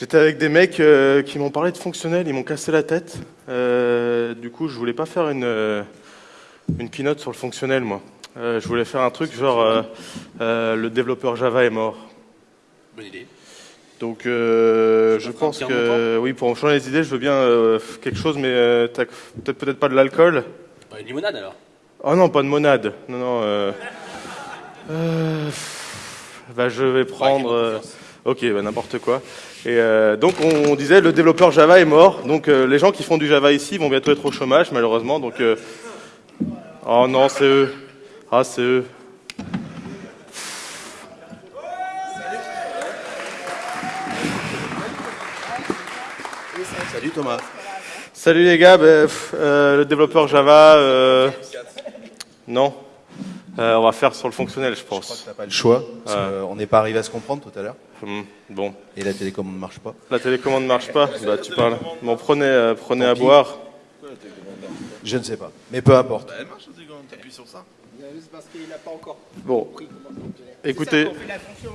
J'étais avec des mecs euh, qui m'ont parlé de fonctionnel, ils m'ont cassé la tête. Euh, du coup, je voulais pas faire une, euh, une keynote sur le fonctionnel, moi. Je voulais faire un truc genre le développeur Java est mort. Bonne idée. Donc, je pense que oui, pour changer les idées, je veux bien quelque chose, mais peut-être peut-être pas de l'alcool. Bah, une limonade alors? Oh non, pas de monade. Non, non. Bah, je vais prendre. euh, ok, bah, n'importe quoi. Et euh, donc, on, on disait le développeur Java est mort. Donc, euh, les gens qui font du Java ici vont bientôt être au chômage, malheureusement. Donc, euh, oh non, c'est eux. Ah, c'est eux. Salut Thomas. Salut les gars, bah, pff, euh, le développeur Java, euh, non. Euh, on va faire sur le fonctionnel, je Je crois que pense. pas le choix. parce on n'est pas arrivé à se comprendre tout à l'heure. Hum, bon, Et la télécommande ne marche pas. la télécommande marche pas. Bah, tu parles. Bon, prenez, euh, prenez Tant à pis. boire. Je ne sais pas. Mais peu importe. Elle marche, c'est quand t'appuies sur ça C'est parce qu'il n'a pas encore Bon, compris comment ça fonctionnait. écoutez, C'est ça, on fait la fonction-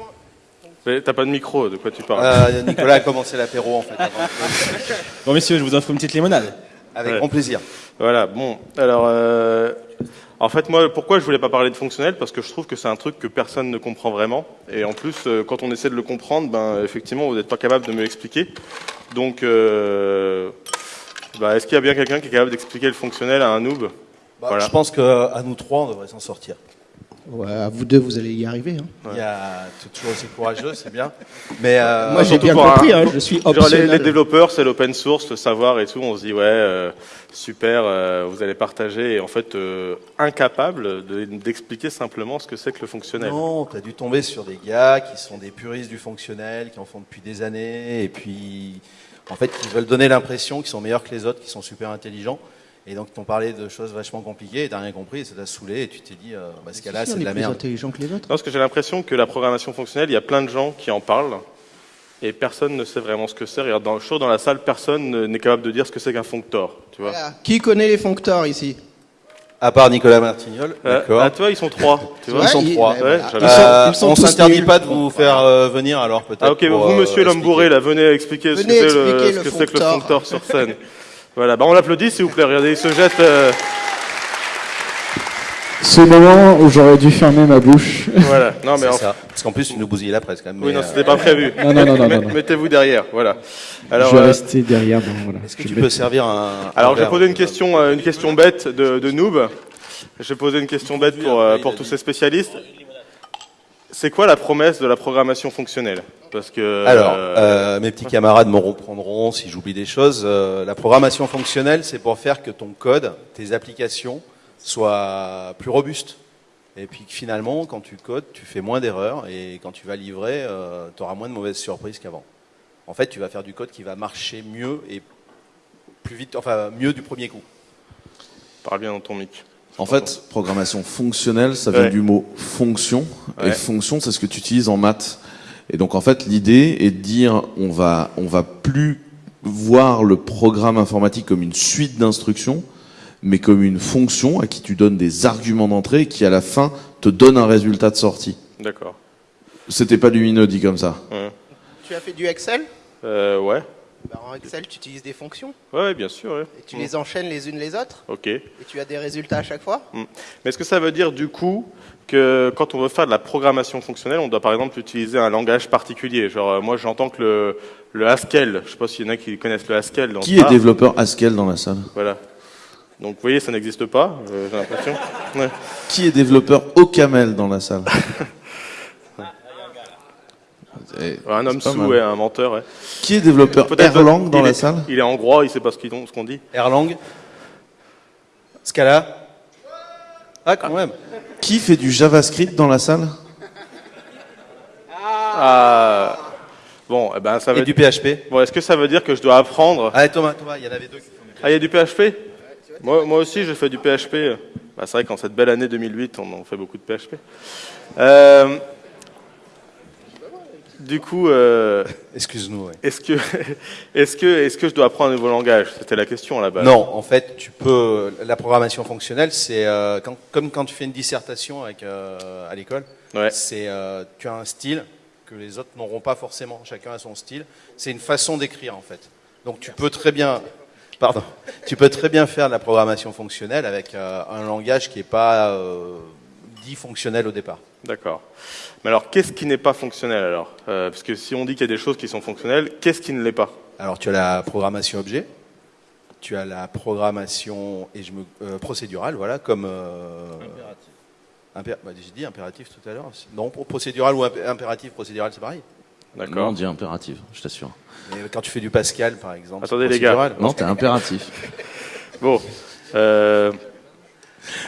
mais t'as pas de micro, de quoi tu parles Euh, Nicolas a commencé l'apéro en fait. avant. Bon, messieurs, je vous offre une petite limonade. Avec Ouais. grand plaisir. Voilà, bon, alors, euh, en fait, moi, pourquoi je voulais pas parler de fonctionnel? Parce que je trouve que c'est un truc que personne ne comprend vraiment. Et en plus, euh, quand on essaie de le comprendre, ben, effectivement, vous n'êtes pas capable de me l'expliquer. Donc, euh, bah, est-ce qu'il y a bien quelqu'un qui est capable d'expliquer le fonctionnel à un noob? Bah, Voilà. Je pense qu'à nous trois, on devrait s'en sortir. Ouais, à vous deux, vous allez y arriver. hein. Il y a t'es toujours aussi courageux, c'est bien. Mais euh, Moi, j'ai bien un- compris, hein, je suis Genre, les, développeurs, c'est l'open source, le savoir et tout. On se dit, ouais, euh, super, euh, vous allez partager. Et en fait, euh, incapable de- d'expliquer simplement ce que c'est que le fonctionnel. non, t'as dû tomber sur des gars qui sont des puristes du fonctionnel, qui en font depuis des années, et puis en fait, qui veulent donner l'impression qu'ils sont meilleurs que les autres, qui sont super intelligents. Et donc, ils t'ont parlé de choses vachement compliquées, et t'as rien compris, et ça t'a saulé, et tu t'es dit, euh, bah, ce cas-là, c'est de la plus merde. intelligent que les autres. Non, parce que j'ai l'impression que la programmation fonctionnelle, il y a plein de gens qui en parlent et personne ne sait vraiment ce que c'est. Regarde, dans, chaud dans la salle, personne ne- n'est capable de dire ce que c'est qu'un fonctor. Tu vois Voilà. Qui connaît les foncteurs ici? À part Nicolas Martignol, Euh, d'accord. ah, toi, ils sont trois. Tu vois Ils sont trois. ouais, Ouais, voilà. j'avais- Ils sont- Euh, ils sont on s'interdit pas de vous faire euh, venir, alors peut-être. Ah, ok, pour, vous, euh, monsieur l'homme bourré, là, venez expliquer ce que Venez c'est ce que c'est que le fonctor sur scène. Voilà, bah on l'applaudit, s'il vous plaît. Regardez, il se jette. euh, Ce moment où j'aurais dû fermer ma bouche. voilà. Non, mais C'est en- ça. Parce qu'en plus, tu nous bousillais la presse quand même. Oui, non, euh, c'était pas prévu. Non, non, non, non, Met- non, non. Mettez-vous derrière, voilà. Alors, je vais euh, rester derrière. Bon, voilà. Est-ce que Je tu peux servir un. Alors, un je vais verre poser une question, euh, une question bête de, de noob. Je vais poser une question bête pour, pour tous ces spécialistes. C'est quoi la promesse de la programmation fonctionnelle Parce que Alors, euh, euh, mes petits camarades me reprendront si j'oublie des choses. Euh, la programmation fonctionnelle, c'est pour faire que ton code, tes applications, soient plus robustes. Et puis que finalement, quand tu codes, tu fais moins d'erreurs et quand tu vas livrer, tu auras moins de mauvaises surprises qu'avant. En fait, tu vas faire du code qui va marcher mieux et plus vite, enfin mieux du premier coup. parle bien dans ton mic. En fait, programmation fonctionnelle, ça vient Ouais. du mot fonction. Ouais. Et fonction, c'est ce que tu utilises en maths. Et donc, en fait, l'idée est de dire, on va, on va plus voir le programme informatique comme une suite d'instructions, mais comme une fonction à qui tu donnes des arguments d'entrée et qui, à la fin, te donne un résultat de sortie. D'accord. C'était pas lumineux dit comme ça. Tu as fait du Excel? Euh, ouais. Bah, En Excel, tu utilises des fonctions Ouais, bien sûr. ouais. et tu Mm. les enchaînes les unes les autres Ok. et tu as des résultats à chaque fois. Mais est-ce que ça veut dire du coup que quand on veut faire de la programmation fonctionnelle, on doit par exemple utiliser un langage particulier? Genre, euh, moi j'entends que le, le Haskell, je sais pas s'il y en a qui connaissent le Haskell. Dans Qui est développeur Haskell dans la salle? Voilà. Donc vous voyez, ça n'existe pas, euh, j'ai l'impression. Ouais. Qui est développeur Ocaml dans la salle? Eh, Un homme sous, ouais, un menteur. Ouais. Qui est développeur? Erlang dans il la est- salle? Il est hongrois, il sait pas ce qu'on dit. Erlang, Scala. Ah, quand même. Qui fait du JavaScript dans la salle? Ah. Bon, eh ben ça veut Et du PHP. Bon, est-ce que ça veut dire que je dois apprendre? Allez, Thomas, Thomas, il y en avait deux qui font du Ah, il y a du PHP moi, moi aussi, j'ai fait du PHP. Bah, c'est vrai qu'en cette belle année 2008, on en fait beaucoup de PHP. Euh, du coup, euh, Excuse-nous, ouais. est-ce que, est-ce que, est-ce que je dois apprendre un nouveau langage? C'était la question à la base. Non, en fait, tu peux. La programmation fonctionnelle, c'est euh, quand- comme quand tu fais une dissertation avec, euh, à l'école. Ouais. C'est tu as un style que les autres n'auront pas forcément. Chacun a son style. C'est une façon d'écrire en fait. Donc tu peux très bien, pardon, tu peux très bien faire de la programmation fonctionnelle avec un langage qui n'est pas dit fonctionnel au départ. D'accord. Mais alors, qu'est-ce qui n'est pas fonctionnel alors? Euh, Parce que si on dit qu'il y a des choses qui sont fonctionnelles, qu'est-ce qui ne l'est pas? Alors tu as la programmation objet, tu as la programmation et je me, euh, procédurale, voilà, comme euh, impératif. J'ai dit impératif tout à l'heure. Non, pour procédural ou impé- impératif, procédural, c'est pareil. Non, on D'accord. dit impératif, je t'assure. Mais quand tu fais du Pascal, par exemple. Attendez, c'est les gars. Non, t'es impératif. Bon.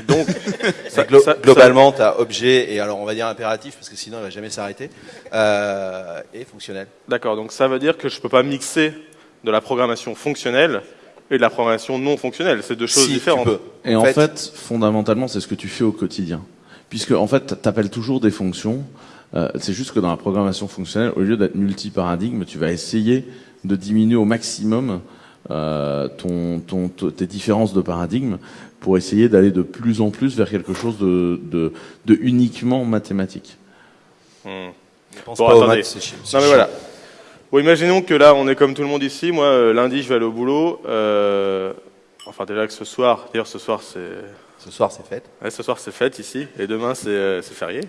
Donc, ça- Glo- ça- globalement, tu as objet et alors on va dire impératif parce que sinon il va jamais s'arrêter euh, et fonctionnel. D'accord. Donc, ça veut dire que je peux pas mixer de la programmation fonctionnelle et de la programmation non fonctionnelle. C'est deux choses Si, différentes. Tu peux. Et en fait, fondamentalement, c'est ce que tu fais au quotidien. Puisque, en fait, tu appelles toujours des fonctions. Euh, c'est juste que dans la programmation fonctionnelle, au lieu d'être multi-paradigme, tu vas essayer de diminuer au maximum euh, ton, tes différences de paradigme pour essayer d'aller de plus en plus vers quelque chose de, de, de uniquement mathématique. Hmm. Pense Bon, pas aux attendez. maths, Non mais voilà. Bon, imaginons que là, on est comme tout le monde ici. Moi, euh, lundi, je vais aller au boulot. Euh, enfin, déjà que ce soir, d'ailleurs, ce soir, c'est Ce soir, c'est. Ouais, ce soir c'est fête ici et demain c'est euh, c'est férié.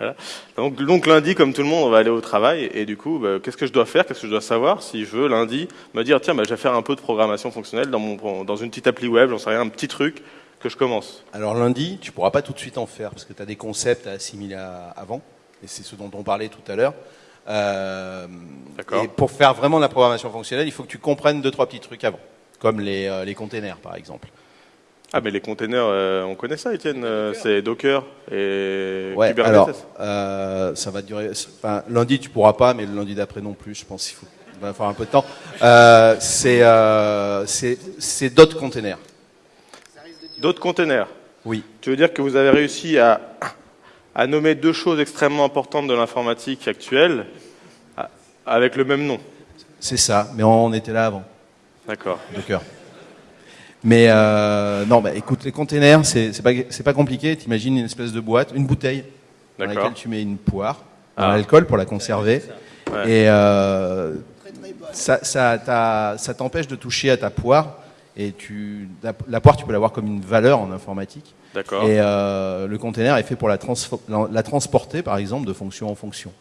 Voilà. Donc, donc lundi, comme tout le monde, on va aller au travail et du coup, bah, qu'est-ce que je dois faire? Qu'est-ce que je dois savoir si je veux lundi me dire tiens, bah, je vais faire un peu de programmation fonctionnelle dans mon dans une petite appli web, j'en sais rien, un petit truc que je commence. Alors lundi, tu pourras pas tout de suite en faire parce que tu as des concepts à assimiler à- avant et c'est ce dont on parlait tout à l'heure. Euh. Et pour faire vraiment de la programmation fonctionnelle, il faut que tu comprennes deux trois petits trucs avant, comme les, euh, les containers par exemple. Ah mais les containers, euh, on connaît ça, Étienne. euh, c'est Docker et Ouais, Kubernetes. alors euh, ça va durer. Enfin, lundi tu pourras pas, mais le lundi d'après non plus. Je pense qu'il faut. Il va falloir un peu de temps. Euh, c'est euh, c'est c'est d'autres containers. D'autres containers. Oui. Tu veux dire que vous avez réussi à à nommer deux choses extrêmement importantes de l'informatique actuelle avec le même nom? C'est ça. Mais on était là avant. D'accord. Docker. Mais euh, non, bah, écoute, les containers, c'est c'est pas, c'est pas compliqué. T'imagines une espèce de boîte, une bouteille, dans laquelle tu mets une poire, dans Ah. l'alcool pour la conserver. Ouais. Et euh, ça, ça, t'a- ça t'empêche de toucher à ta poire. Et tu, la, la poire, tu peux l'avoir comme une valeur en informatique. D'accord. Et euh, le container est fait pour la, la, transporter, par exemple, de fonction en fonction.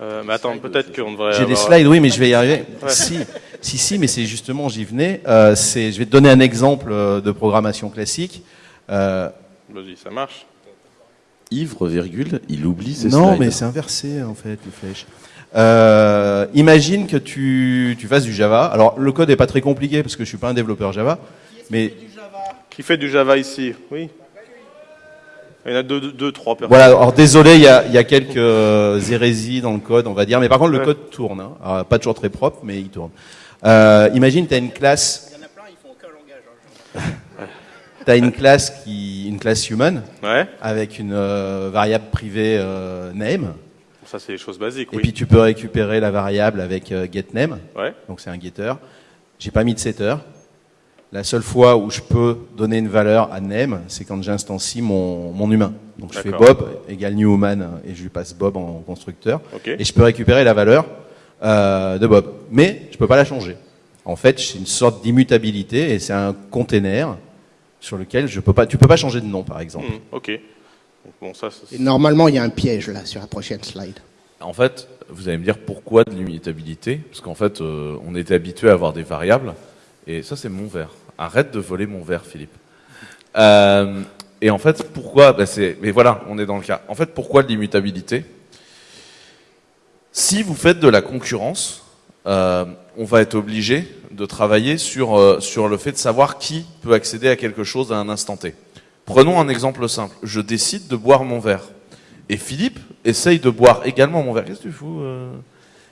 Euh, mais attends, peut-être qu'on devrait. J'ai des slides, oui, mais je vais y arriver. Ouais. Si, si, si, mais c'est justement, j'y venais. Euh, c'est, je vais te donner un exemple euh, de programmation classique. Euh, Vas-y, ça marche. Ivre, virgule, il oublie ses non, slides. mais c'est inversé en fait, les flèches. Euh, imagine que tu, tu fasses du Java. Alors, le code est pas très compliqué parce que je suis pas un développeur Java, mais Qui fait du Java? Ici? Oui. Il y en a deux, deux, trois personnes. voilà. Alors, désolé, il y a, il y a quelques euh, hérésies dans le code, on va dire. Mais par contre, le Ouais. code tourne. Hein. Alors, pas toujours très propre, mais il tourne. Euh, imagine, tu as une classe. Il y en a plein, ils font aucun langage. hein. Tu as une classe qui, une classe human Ouais. avec une euh, variable privée euh, name. Ça, c'est les choses basiques, Et oui. puis tu peux récupérer la variable avec getName. Ouais. Donc c'est un getter. J'ai pas mis de setter. La seule fois où je peux donner une valeur à name, c'est quand j'instancie mon, mon humain. Donc je fais. Bob égale new human et je lui passe Bob en constructeur. Et je peux récupérer la valeur euh, de Bob. Mais je peux pas la changer. En fait, c'est une sorte d'immutabilité et c'est un container sur lequel je peux pas, tu peux pas changer de nom par exemple. Hmm, ok. Bon, ça, Et normalement, il y a un piège là sur la prochaine slide. En fait, vous allez me dire pourquoi de l'immutabilité Parce qu'en fait, euh, on était habitué à avoir des variables. Et ça, c'est mon verre. Arrête de voler mon verre, Philippe. Euh, et en fait, pourquoi ben c'est, Mais voilà, on est dans le cas. En fait, pourquoi de l'immutabilité? Si vous faites de la concurrence, euh, on va être obligé de travailler sur, euh, sur le fait de savoir qui peut accéder à quelque chose à un instant T. Prenons un exemple simple. Je décide de boire mon verre. Et Philippe essaye de boire également mon verre. Qu'est-ce que tu fous euh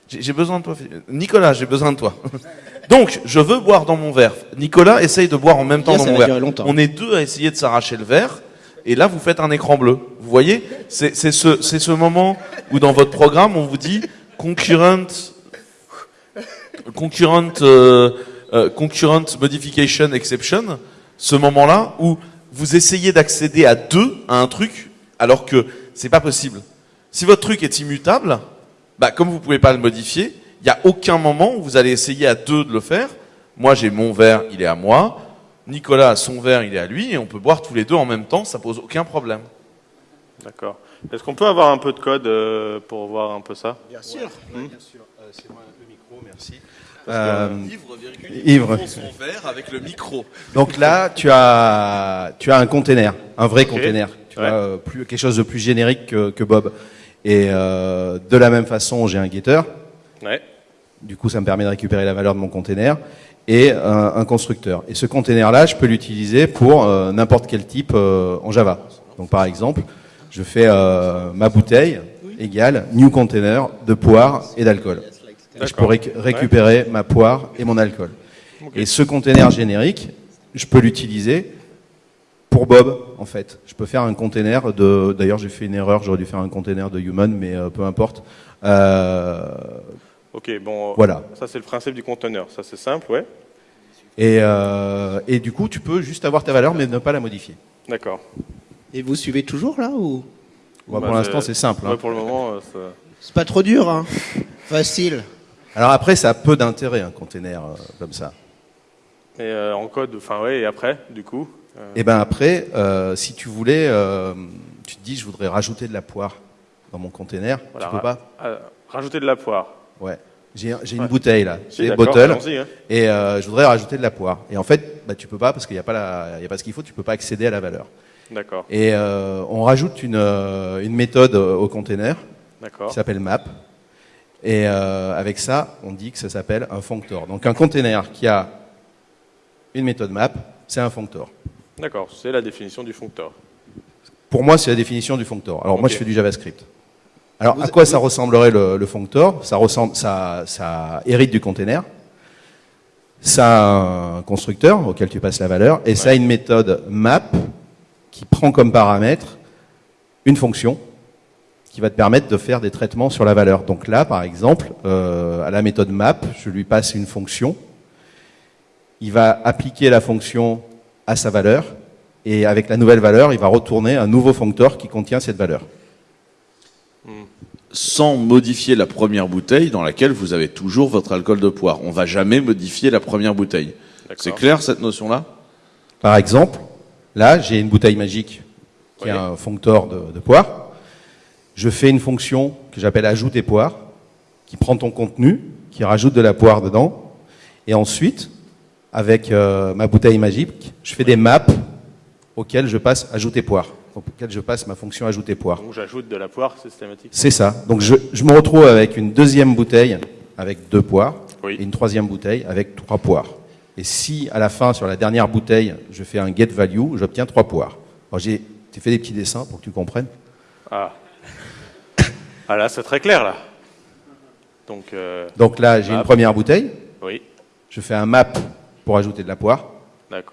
J'ai besoin de toi, Philippe. Nicolas, j'ai besoin de toi. Donc, je veux boire dans mon verre. Nicolas essaye de boire en même temps dans mon verre. longtemps. On est deux à essayer de s'arracher le verre. Et là, vous faites un écran bleu. Vous voyez C'est ce, ce moment où dans votre programme, on vous dit concurrent, concurrent, euh, euh, concurrent modification exception. Ce moment-là où vous essayez d'accéder à deux à un truc alors que c'est pas possible. Si votre truc est immutable, bah, comme vous pouvez pas le modifier, il y a aucun moment où vous allez essayer à deux de le faire. Moi, j'ai mon verre, il est à moi. Nicolas a son verre, il est à lui, et on peut boire tous les deux en même temps, ça pose aucun problème. D'accord. Est-ce qu'on peut avoir un peu de code euh, pour voir un peu ça? Bien sûr. Bien sûr. c'est moi le micro, merci. Ivre, Ivre. son verre avec le micro. Donc là, tu as, tu as un container, un vrai container. Tu Ouais. vois, euh, plus, quelque chose de plus générique que, que Bob. Et euh, de la même façon, j'ai un getter. Ouais. Du coup, ça me permet de récupérer la valeur de mon container et un, un constructeur. Et ce container-là, je peux l'utiliser pour euh, n'importe quel type euh, en Java. Donc, par exemple, je fais euh, ma bouteille égale new container de poire et d'alcool. Je peux réc- récupérer ma poire et mon alcool. Et ce container générique, je peux l'utiliser pour Bob, en fait. Je peux faire un container de. D'ailleurs, j'ai fait une erreur. J'aurais dû faire un container de human, mais peu importe. Euh, Ok, bon. Voilà. Ça, c'est le principe du conteneur. Ça, c'est simple, ouais. Et, euh, et du coup, tu peux juste avoir ta valeur, mais ne pas la modifier. D'accord. Et vous suivez toujours là ou? Bon, Bah, pour l'instant, c'est simple. hein. Pour le moment, euh, ça- C'est pas trop dur, hein Facile. Alors après, ça a peu d'intérêt, un container euh, comme ça. Et euh, en code, enfin, ouais, et après, du coup euh, Et ben après, euh, si tu voulais, euh, tu te dis, je voudrais rajouter de la poire dans mon container. voilà, tu peux pas? euh, rajouter de la poire. Ouais. J'ai une bouteille là, Si, c'est d'accord, bottle, hein. et euh, je voudrais rajouter de la poire. Et en fait, bah, tu peux pas parce qu'il n'y a pas la, y a pas ce qu'il faut, tu peux pas accéder à la valeur. D'accord, Et euh, on rajoute une, euh, une méthode au container qui s'appelle map. Et euh, avec ça, on dit que ça s'appelle un functor. Donc un container qui a une méthode map, c'est un functor. D'accord, c'est la définition du functor. Pour moi, c'est la définition du functor. Alors moi, je fais du JavaScript. Alors à quoi ça ressemblerait le, le functor ça, ressemble, ça, ça hérite du container. Ça a un constructeur auquel tu passes la valeur, et ça a une méthode map qui prend comme paramètre une fonction qui va te permettre de faire des traitements sur la valeur. Donc là, par exemple, euh, à la méthode map, je lui passe une fonction. Il va appliquer la fonction à sa valeur, et avec la nouvelle valeur, il va retourner un nouveau functor qui contient cette valeur. Sans modifier la première bouteille dans laquelle vous avez toujours votre alcool de poire. On va jamais modifier la première bouteille. D'accord. C'est clair cette notion-là? Par exemple, là, j'ai une bouteille magique qui Oui. a un functor de, de poire. Je fais une fonction que j'appelle ajouter poire, qui prend ton contenu, qui rajoute de la poire dedans, et ensuite, avec euh, ma bouteille magique, je fais des maps auxquelles je passe ajouter poire, auxquelles je passe ma fonction ajouter poire. Donc j'ajoute de la poire systématique. C'est ça. Donc je, je me retrouve avec une deuxième bouteille avec deux poires Oui. et une troisième bouteille avec trois poires. Et si à la fin, sur la dernière bouteille, je fais un get value, j'obtiens trois poires. Alors j'ai fait des petits dessins pour que tu comprennes. Ah. ah là, c'est très clair là. Donc, euh, Donc là, j'ai une première bouteille, oui, je fais un map pour ajouter de la poire.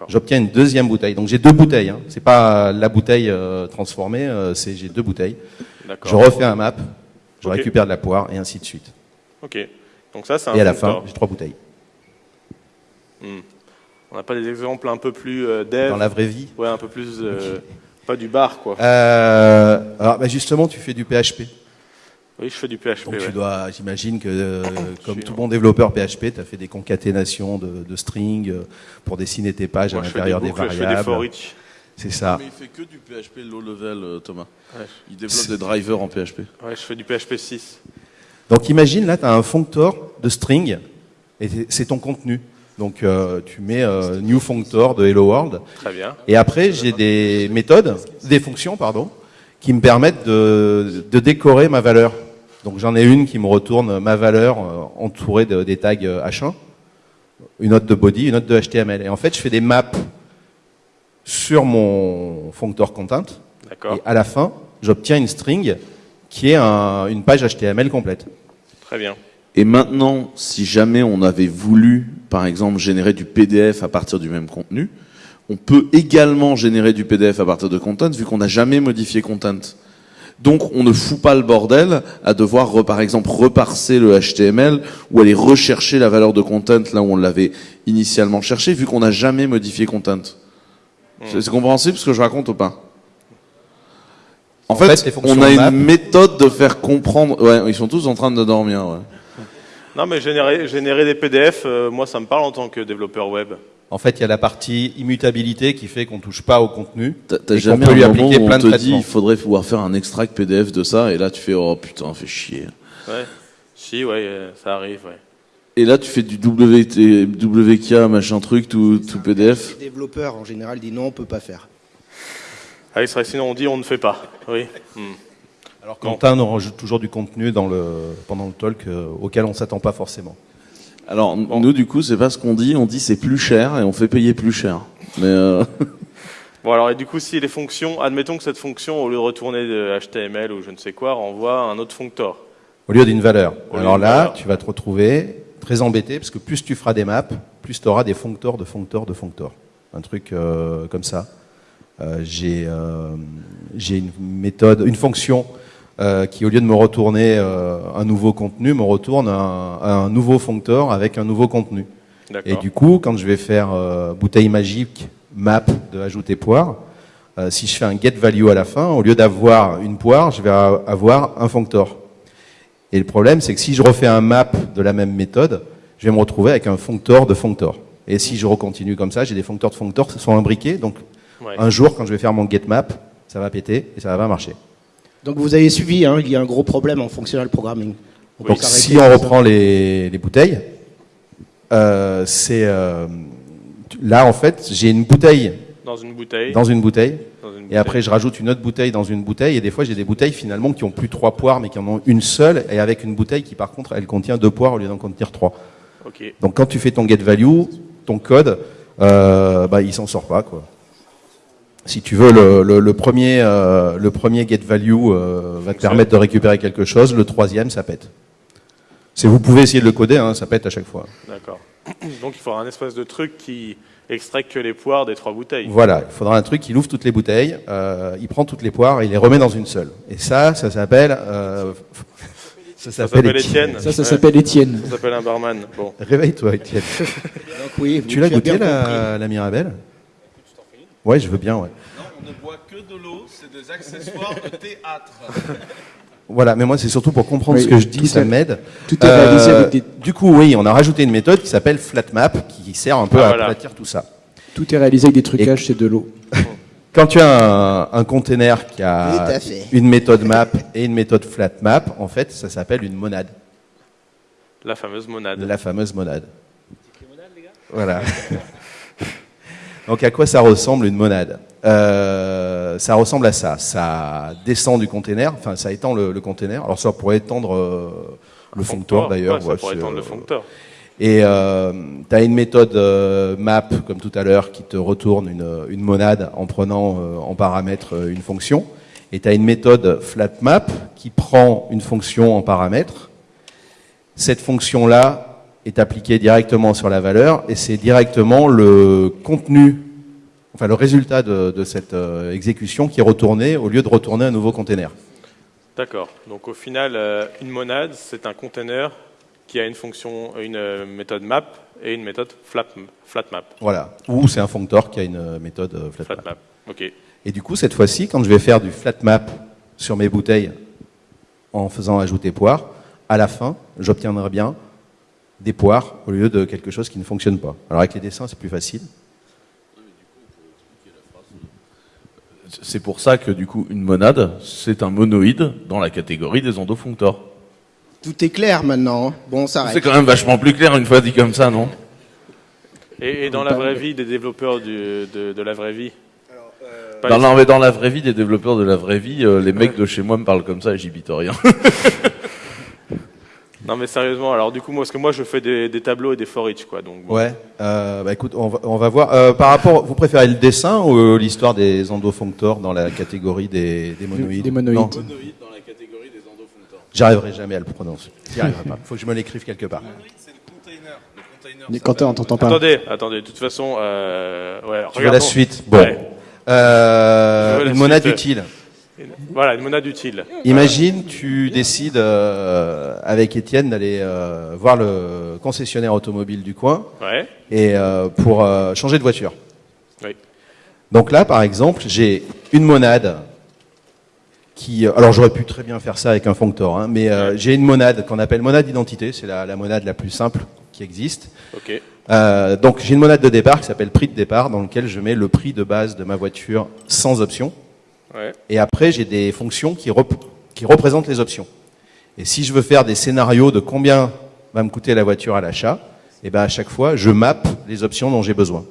J'obtiens une deuxième bouteille. Donc j'ai deux bouteilles. Hein. C'est pas la bouteille euh, transformée, euh, c'est j'ai deux bouteilles. Je refais un map, je récupère de la poire et ainsi de suite. Ok. Donc ça, c'est un Et à la fin, j'ai trois bouteilles. On n'a pas des exemples un peu plus euh, dev Dans la vraie vie. Ouais, un peu plus. euh, Pas du bar, quoi. Euh, alors, bah, justement, tu fais du PHP. Oui, je fais du PHP. Donc ouais. tu dois, j'imagine que euh, comme tout bon développeur PHP, tu as fait des concaténations de, de strings euh, pour dessiner tes pages Moi, à l'intérieur des des, boucles, je fais des variables. for each. C'est ça. Mais il fait que du PHP low level, euh, Thomas. Ouais. Il développe des drivers en PHP. Ouais, je fais du PHP 6. Donc imagine là, tu as un functor de string et c'est- c'est ton contenu. Donc euh, tu mets euh, new functor de hello world Très bien. et après j'ai des méthodes, des fonctions pardon, qui me permettent de, de décorer ma valeur. Donc j'en ai une qui me retourne ma valeur euh, entourée de, des tags euh, H1, une autre de body, une autre de HTML. Et en fait je fais des maps sur mon functor content D'accord. et à la fin j'obtiens une string qui est un- une page HTML complète. Très bien. Et maintenant, si jamais on avait voulu, par exemple, générer du PDF à partir du même contenu, on peut également générer du PDF à partir de content, vu qu'on n'a jamais modifié content. Donc, on ne fout pas le bordel à devoir, par exemple, reparser le HTML ou aller rechercher la valeur de content là où on l'avait initialement cherché, vu qu'on n'a jamais modifié content. C'est c'est compréhensible ce que je raconte ou pas? En, En fait, on a map- une méthode de faire comprendre. Ouais, ils sont tous en train de dormir. Ouais. Non, mais générer, générer des PDF, euh, moi, ça me parle en tant que développeur web. En fait, il y a la partie immutabilité qui fait qu'on touche pas au contenu. T'as t'as Et qu'on jamais peut lui un moment appliquer où plein on de te dit traitements. il faudrait pouvoir faire un extract PDF de ça et là tu fais oh putain fais chier. Ouais. Si, ouais, euh, ça arrive, ouais. Et là tu fais du WT, WK machin truc tout, tout PDF. Les développeurs en général disent non, on peut pas faire. Ah, il serait, sinon on dit on ne fait pas. Oui. Hmm. Alors Quentin nous rajoute toujours du contenu dans le, pendant le talk euh, auquel on s'attend pas forcément. Alors nous du coup c'est pas ce qu'on dit, on dit c'est plus cher et on fait payer plus cher. Mais euh, Bon, alors, et du coup, si les fonctions, admettons que cette fonction, au lieu de retourner de HTML ou je ne sais quoi, renvoie un autre foncteur. Au lieu d'une valeur. Au Alors là, valeur. tu vas te retrouver très embêté parce que plus tu feras des maps, plus tu auras des foncteurs de foncteurs de foncteurs. Un truc euh, comme ça. Euh, j'ai euh, j'ai une méthode, une fonction euh, qui, au lieu de me retourner euh, un nouveau contenu, me retourne un, un nouveau foncteur avec un nouveau contenu. Et du coup, quand je vais faire euh, bouteille magique, map de ajouter poire, euh, si je fais un get value à la fin, au lieu d'avoir une poire, je vais avoir un fonctor. Et le problème, c'est que si je refais un map de la même méthode, je vais me retrouver avec un fonctor de fonctor. Et si je recontinue comme ça, j'ai des foncteurs de fonctors qui sont imbriqués. Donc, Ouais. un jour, quand je vais faire mon get map, ça va péter et ça va pas marcher. Donc vous avez suivi, hein, il y a un gros problème en functional programming. On Donc, si on reprend les, les bouteilles, euh, c'est euh, là en fait, j'ai une bouteille Dans une bouteille. dans une bouteille, dans une et bouteille. après je rajoute une autre bouteille dans une bouteille, et des fois j'ai des bouteilles finalement qui ont plus trois poires, mais qui en ont une seule, et avec une bouteille qui par contre elle contient deux poires au lieu d'en contenir trois. Donc quand tu fais ton get value, ton code, euh, bah, il s'en sort pas quoi. Si tu veux, le, le- le premier, euh, le premier get value euh, va te permettre de récupérer quelque chose, le troisième ça pète. C'est vous pouvez essayer de le coder, hein, ça pète à chaque fois. D'accord. Donc il faudra un espèce de truc qui extrait que les poires des trois bouteilles. Voilà, il faudra un truc qui ouvre toutes les bouteilles, euh, il prend toutes les poires et il les remet dans une seule. Et ça, ça s'appelle, euh, ça Ça s'appelle Étienne. Ça, s'appelle Étienne. Ça s'appelle un barman. Bon. Réveille-toi, Étienne. Donc oui, tu l'as as goûté la Mirabelle? Ouais, je veux bien, ouais. on ne boit que de l'eau, c'est des accessoires de théâtre. Voilà, mais moi c'est surtout pour comprendre Oui, ce que je dis, ça m'aide. Tout est réalisé Euh, avec des, Du coup, oui, on a rajouté une méthode qui s'appelle FlatMap, qui sert un peu Ah, à voilà. aplatir tout ça. tout est réalisé avec des trucages, c'est de l'eau. Quand tu as un, un container qui a une méthode map et une méthode FlatMap, en fait, ça s'appelle une monade, La fameuse monade. la fameuse monade. Voilà. Donc à quoi ça ressemble une monade Euh, Ça ressemble à ça. Ça descend du container, enfin ça étend le, le container. Alors ça pourrait étendre euh, le foncteur d'ailleurs. Ouais, ça ouais, étendre le foncteur. Et euh, tu as une méthode euh, map, comme tout à l'heure, qui te retourne une, une monade en prenant euh, en paramètre euh, une fonction. Et tu as une méthode flatmap qui prend une fonction en paramètre. Cette fonction-là est appliquée directement sur la valeur et c'est directement le contenu, enfin le résultat de, de cette euh, exécution qui est retourné au lieu de retourner un nouveau container. D'accord. Donc au final, euh, une monade, c'est un container qui a une fonction, une euh, méthode map et une méthode flat, flatmap. Voilà. Ou c'est un functor qui a une méthode euh, flatmap. Flatmap. Ok. Et du coup, cette fois-ci, quand je vais faire du flat map sur mes bouteilles en faisant ajouter poire, à la fin, j'obtiendrai bien des poires au lieu de quelque chose qui ne fonctionne pas. Alors avec les dessins, c'est plus facile. C'est pour ça que du coup, une monade, c'est un monoïde dans la catégorie des endofunctors. Tout est clair maintenant. Bon, on C'est quand même vachement plus clair une fois dit comme ça, non? Et, et dans la vraie vie, des développeurs du- de, de la vraie vie? Dans, les- non, mais dans la vraie vie, des développeurs de la vraie vie, euh, les mecs de chez moi me parlent comme ça et j'y bite rien. Non mais sérieusement, alors du coup, moi, parce que moi je fais des, des tableaux et des for each, quoi. Donc, bon. Ouais. Euh, bah écoute, on va, on va voir. Euh, par rapport, vous préférez le dessin ou euh, l'histoire des endofunctors dans la catégorie des, des monoïdes Des monoïdes? Non, Monoïde dans la catégorie des endofunctors. j'arriverai jamais à le prononcer. J'y arriverai pas. Faut que je me l'écrive quelque part. C'est le container. Le container. Quentin, on t'entend pas. Attendez, attendez. De toute façon, euh, ouais. Tu veux la suite? Bon. Ouais. Euh, une monade suite. utile. Voilà, une monade utile. Imagine, tu décides euh, avec Étienne d'aller euh, voir le concessionnaire automobile du coin Ouais. et euh, pour changer de voiture. Oui. Donc là, par exemple, j'ai une monade qui, alors j'aurais pu très bien faire ça avec un functor, hein, mais j'ai une monade qu'on appelle monade d'identité, c'est la, la monade la plus simple qui existe. Ok. Euh, donc j'ai une monade de départ qui s'appelle prix de départ, dans lequel je mets le prix de base de ma voiture sans option. Ouais. Et après j'ai des fonctions qui, rep- qui représentent les options. Et si je veux faire des scénarios de combien va me coûter la voiture à l'achat, et ben à chaque fois je mappe les options dont j'ai besoin.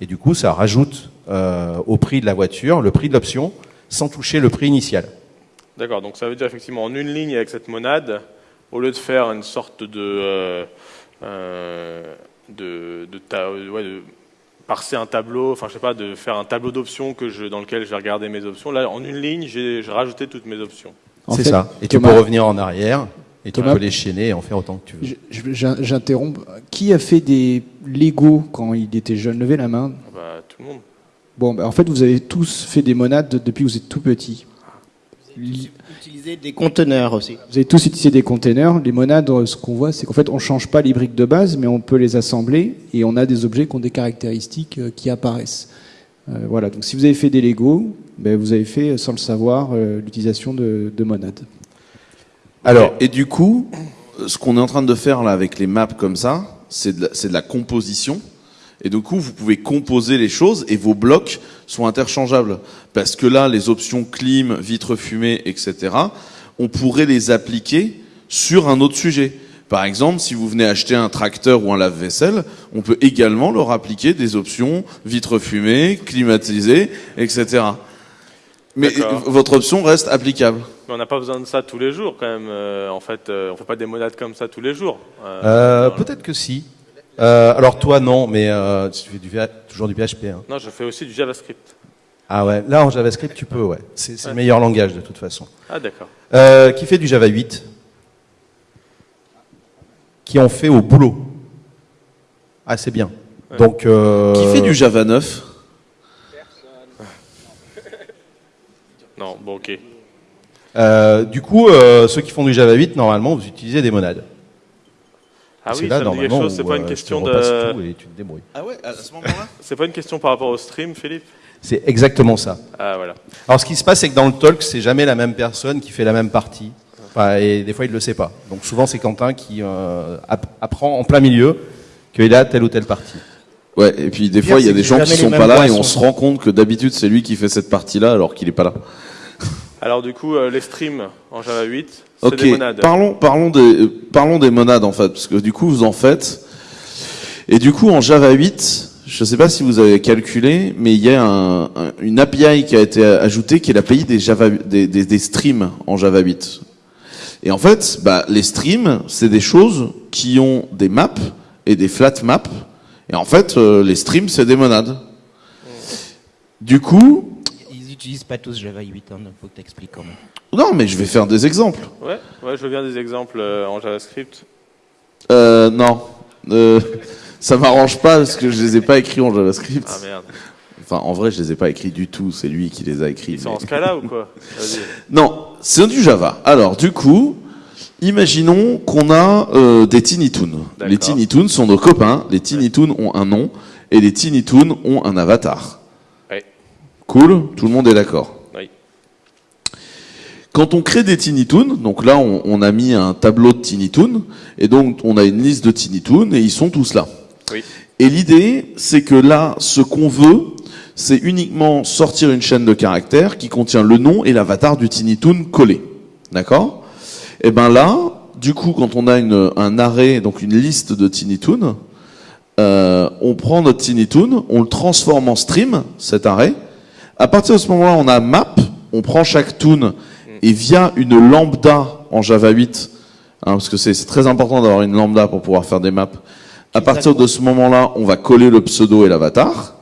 Et du coup ça rajoute euh, au prix de la voiture le prix de l'option sans toucher le prix initial. D'accord, donc ça veut dire effectivement en une ligne avec cette monade, au lieu de faire une sorte de. euh, euh, de, de, ta- ouais, de parser un tableau, enfin je sais pas, de faire un tableau d'options que je, dans lequel je vais regarder mes options. Là, en une ligne, j'ai j'ai rajouté toutes mes options. C'est ça. Et tu peux revenir en arrière et tu Thomas- peux les chaîner et en faire autant que tu veux. J'interromps. Qui a fait des Lego quand il était jeune? Levez la main. Ah Bah, tout le monde. Bon, bah, en fait, vous avez tous fait des monades depuis que vous êtes tout petit. Li- Utiliser des conteneurs aussi. Vous avez tous utilisé des containers. Les monades, euh, ce qu'on voit, c'est qu'en fait, on change pas les briques de base, mais on peut les assembler et on a des objets qui ont des caractéristiques euh, qui apparaissent. Euh, voilà. Donc, si vous avez fait des Lego, ben, vous avez fait, sans le savoir, l'utilisation de, de monades. Alors, Et du coup, ce qu'on est en train de faire là avec les maps comme ça, c'est de, la- c'est de la composition. Et du coup, vous pouvez composer les choses et vos blocs sont interchangeables. Parce que là, les options clim, vitre fumée, etc., on pourrait les appliquer sur un autre sujet. Par exemple, si vous venez acheter un tracteur ou un lave-vaisselle, on peut également leur appliquer des options vitre fumée, climatisé, etc. Mais votre option reste applicable. Mais on n'a pas besoin de ça tous les jours quand même. euh, en fait, euh, on fait pas des monades comme ça tous les jours. Euh, euh, peut-être que si. Euh, alors toi non, mais euh, tu fais du, V- toujours du PHP. Hein. Non, je fais aussi du JavaScript. Ah ouais, là en JavaScript tu peux, ouais. C'est le meilleur langage de toute façon. Ah d'accord. Euh, qui fait du Java 8 Qui en fait au boulot Ah c'est bien. Ouais. Donc euh, Qui fait du Java 9 Non, bon ok. euh, du coup, euh, ceux qui font du Java 8, normalement, vous utilisez des monades. Ah C'est oui, là, ça me dit quelque normalement, chose. C'est pas une euh, question de. tout et tu te débrouilles. Ah ouais, à ce moment-là? C'est pas une question par rapport au stream, Philippe? C'est exactement ça. Ah voilà. Alors, ce qui se passe, c'est que dans le talk, c'est jamais la même personne qui fait la même partie. Enfin, et des fois, il ne le sait pas. Donc, souvent, c'est Quentin qui euh, app- apprend en plein milieu qu'il a telle ou telle partie. Ouais, et puis des fois, il y a des gens qui sont pas là et on se rend compte que d'habitude, c'est lui qui fait cette partie-là alors qu'il est pas là. Alors du coup, euh, les streams en Java 8, c'est Ok, des monades. parlons, parlons, des, euh, parlons des monades en fait, parce que du coup, vous en faites. Et du coup, en Java 8, je sais pas si vous avez calculé, mais il y a un- un- une API qui a été ajoutée qui est l'API des, Java, des, des, des streams en Java 8. Et en fait, bah, les streams, c'est des choses qui ont des maps et des flat maps. Et en fait, euh, les streams, c'est des monades. Du coup, n'utilisent pas tous Java 8, hein, donc faut que tu expliques quand même. non, mais je vais faire des exemples. Ouais, ouais, je veux bien des exemples euh, en JavaScript. Euh, non. Euh, ça m'arrange pas parce que je les ai pas écrits en JavaScript. Ah merde. Enfin, en vrai, je les ai pas écrits du tout. C'est lui qui les a écrits. Ils sont mais- en Scala ou quoi? Non, c'est du Java. Alors, du coup, imaginons qu'on a euh, des Tiny Toons. D'accord. Les Tiny Toons sont nos copains. Les Tiny Toons ont un nom et les Tiny Toons ont un avatar. Cool Tout le monde est d'accord Oui. Quand on crée des Tiny Toons, donc là, on, on a mis un tableau de Tiny Toons, et donc on a une liste de Tiny Toons, et ils sont tous là. Oui. Et l'idée, c'est que là, ce qu'on veut, c'est uniquement sortir une chaîne de caractères qui contient le nom et l'avatar du Tiny Toon collé. D'accord? Et ben là, du coup, quand on a une, un arrêt, donc une liste de Tiny Toon, euh, on prend notre Tiny Toon, on le transforme en stream, cet arrêt. À partir de ce moment-là, on a map, on prend chaque toon et via une lambda en Java 8, hein, parce que c'est très important d'avoir une lambda pour pouvoir faire des maps. À partir de ce moment-là, on va coller le pseudo et l'avatar.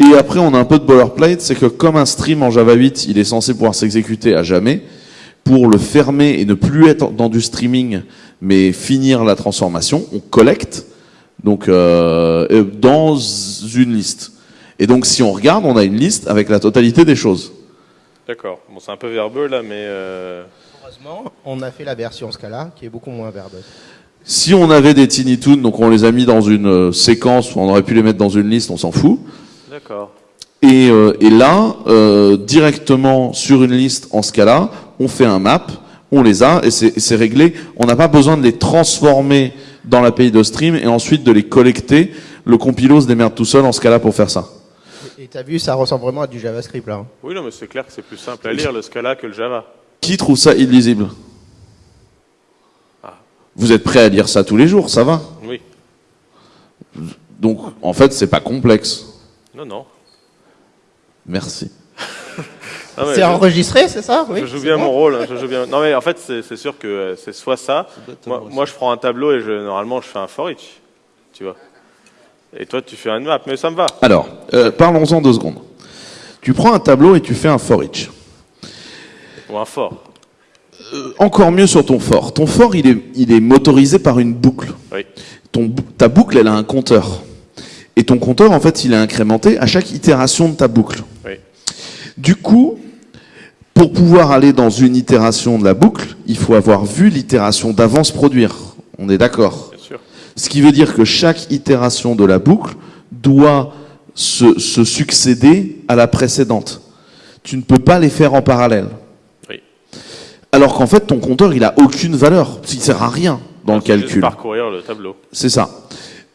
Et après, on a un peu de boilerplate, c'est que comme un stream en Java 8, il est censé pouvoir s'exécuter à jamais. Pour le fermer et ne plus être dans du streaming, mais finir la transformation, on collecte donc euh, euh, dans une liste. Et donc, si on regarde, on a une liste avec la totalité des choses. D'accord. Bon, c'est un peu verbeux là, mais euh, Heureusement, on a fait la version Scala qui est beaucoup moins verbeuse. Si on avait des Tiny Toons, donc on les a mis dans une euh, séquence, on aurait pu les mettre dans une liste, on s'en fout. d'accord. Et, euh, et là, euh, directement sur une liste en Scala, on fait un map, on les a et c'est et c'est réglé. On n'a pas besoin de les transformer dans l'API de stream et ensuite de les collecter. Le compilo se démerde tout seul en Scala pour faire ça. Et t'as vu, ça ressemble vraiment à du JavaScript là. hein. Oui, non, mais c'est clair que c'est plus simple à lire le Scala que le Java. Qui trouve ça illisible? Ah. Vous êtes prêt à lire ça tous les jours, ça va? Oui. Donc, en fait, c'est pas complexe. Non, non. Merci. Ah ouais, C'est je- enregistré, c'est ça? Oui. je joue bien bon mon rôle. hein, je joue bien. Non mais en fait c'est sûr que euh, c'est soit ça. Moi, moi, je prends un tableau et je, normalement je fais un for each, tu vois. Et toi tu fais un map, mais ça me va. Alors, euh, parlons-en deux secondes. Tu prends un tableau et tu fais un for each. Ou un for. Encore mieux sur ton for. Ton for, il est, il est motorisé par une boucle. Oui. Ton, bou- ta boucle, elle a un compteur. Et ton compteur, en fait, il est incrémenté à chaque itération de ta boucle. Oui. Du coup, pour pouvoir aller dans une itération de la boucle, il faut avoir vu l'itération d'avant se produire. On est d'accord? Ce qui veut dire que chaque itération de la boucle doit se, se succéder à la précédente. Tu ne peux pas les faire en parallèle. Oui. Alors qu'en fait, ton compteur, il a aucune valeur. Il sert à rien dans le juste calcul. parcourir le tableau. C'est ça.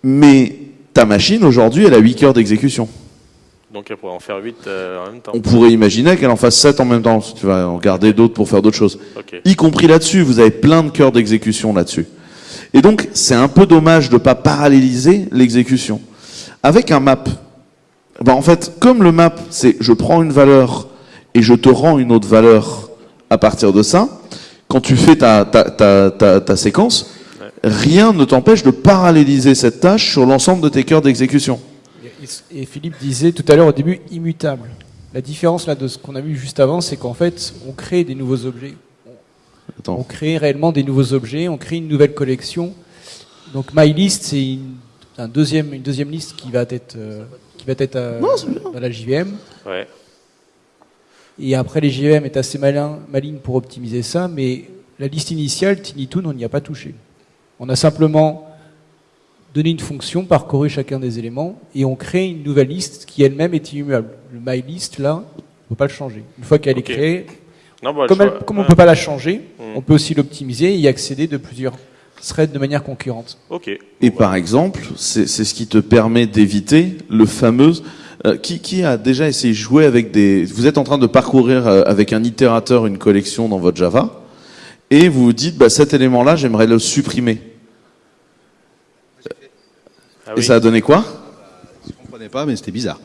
Mais ta machine, aujourd'hui, elle a 8 cœurs d'exécution. Donc elle pourrait en faire 8 en même temps. On pourrait imaginer qu'elle en fasse 7 en même temps. si Tu vas en garder d'autres pour faire d'autres choses. Y compris là-dessus, vous avez plein de cœurs d'exécution là-dessus. Et donc, c'est un peu dommage de ne pas paralléliser l'exécution. Avec un map, ben en fait, comme le map, c'est je prends une valeur et je te rends une autre valeur à partir de ça, quand tu fais ta, ta, ta, ta, séquence, rien ne t'empêche de paralléliser cette tâche sur l'ensemble de tes cœurs d'exécution. Et Philippe disait tout à l'heure au début immutable. La différence là de ce qu'on a vu juste avant, c'est qu'en fait, on crée des nouveaux objets. Attends. On crée réellement des nouveaux objets, on crée une nouvelle collection. Donc MyList, c'est une, un deuxième, une deuxième liste qui va être, euh, qui va être euh, dans la JVM. Ouais. Et après, les JVM est assez malin, maligne pour optimiser ça, mais la liste initiale, TinyToon, on n'y a pas touché. On a simplement donné une fonction, parcouru chacun des éléments, et on crée une nouvelle liste qui elle-même est immuable. Le MyList, là, on ne peut pas le changer. Une fois qu'elle est créée, Non, bah, comme, elle- on ne peut pas la changer, Mm. on peut aussi l'optimiser et y accéder de plusieurs threads de manière concurrente. Ok. Et Bon, par exemple, c'est ce qui te permet d'éviter le fameux... euh, qui, qui a déjà essayé de jouer avec des... Vous êtes en train de parcourir euh, avec un itérateur une collection dans votre Java, et vous vous dites, bah, cet élément-là, j'aimerais le supprimer. Ah Et oui. ça a donné quoi? Je comprenais pas, mais c'était bizarre.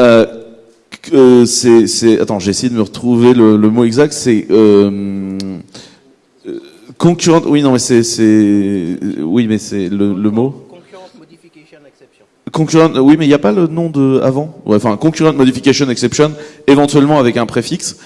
Euh, que- euh, c'est, c'est, attends, j'ai essayé de me retrouver le, le mot exact. C'est euh, euh, concurrent. Oui, non, mais c'est, c'est, oui, mais c'est le, le mot. Concurrent modification exception. Concurrent. Oui, mais il n'y a pas le nom de avant? Ouais, enfin, concurrent modification exception, éventuellement avec un préfixe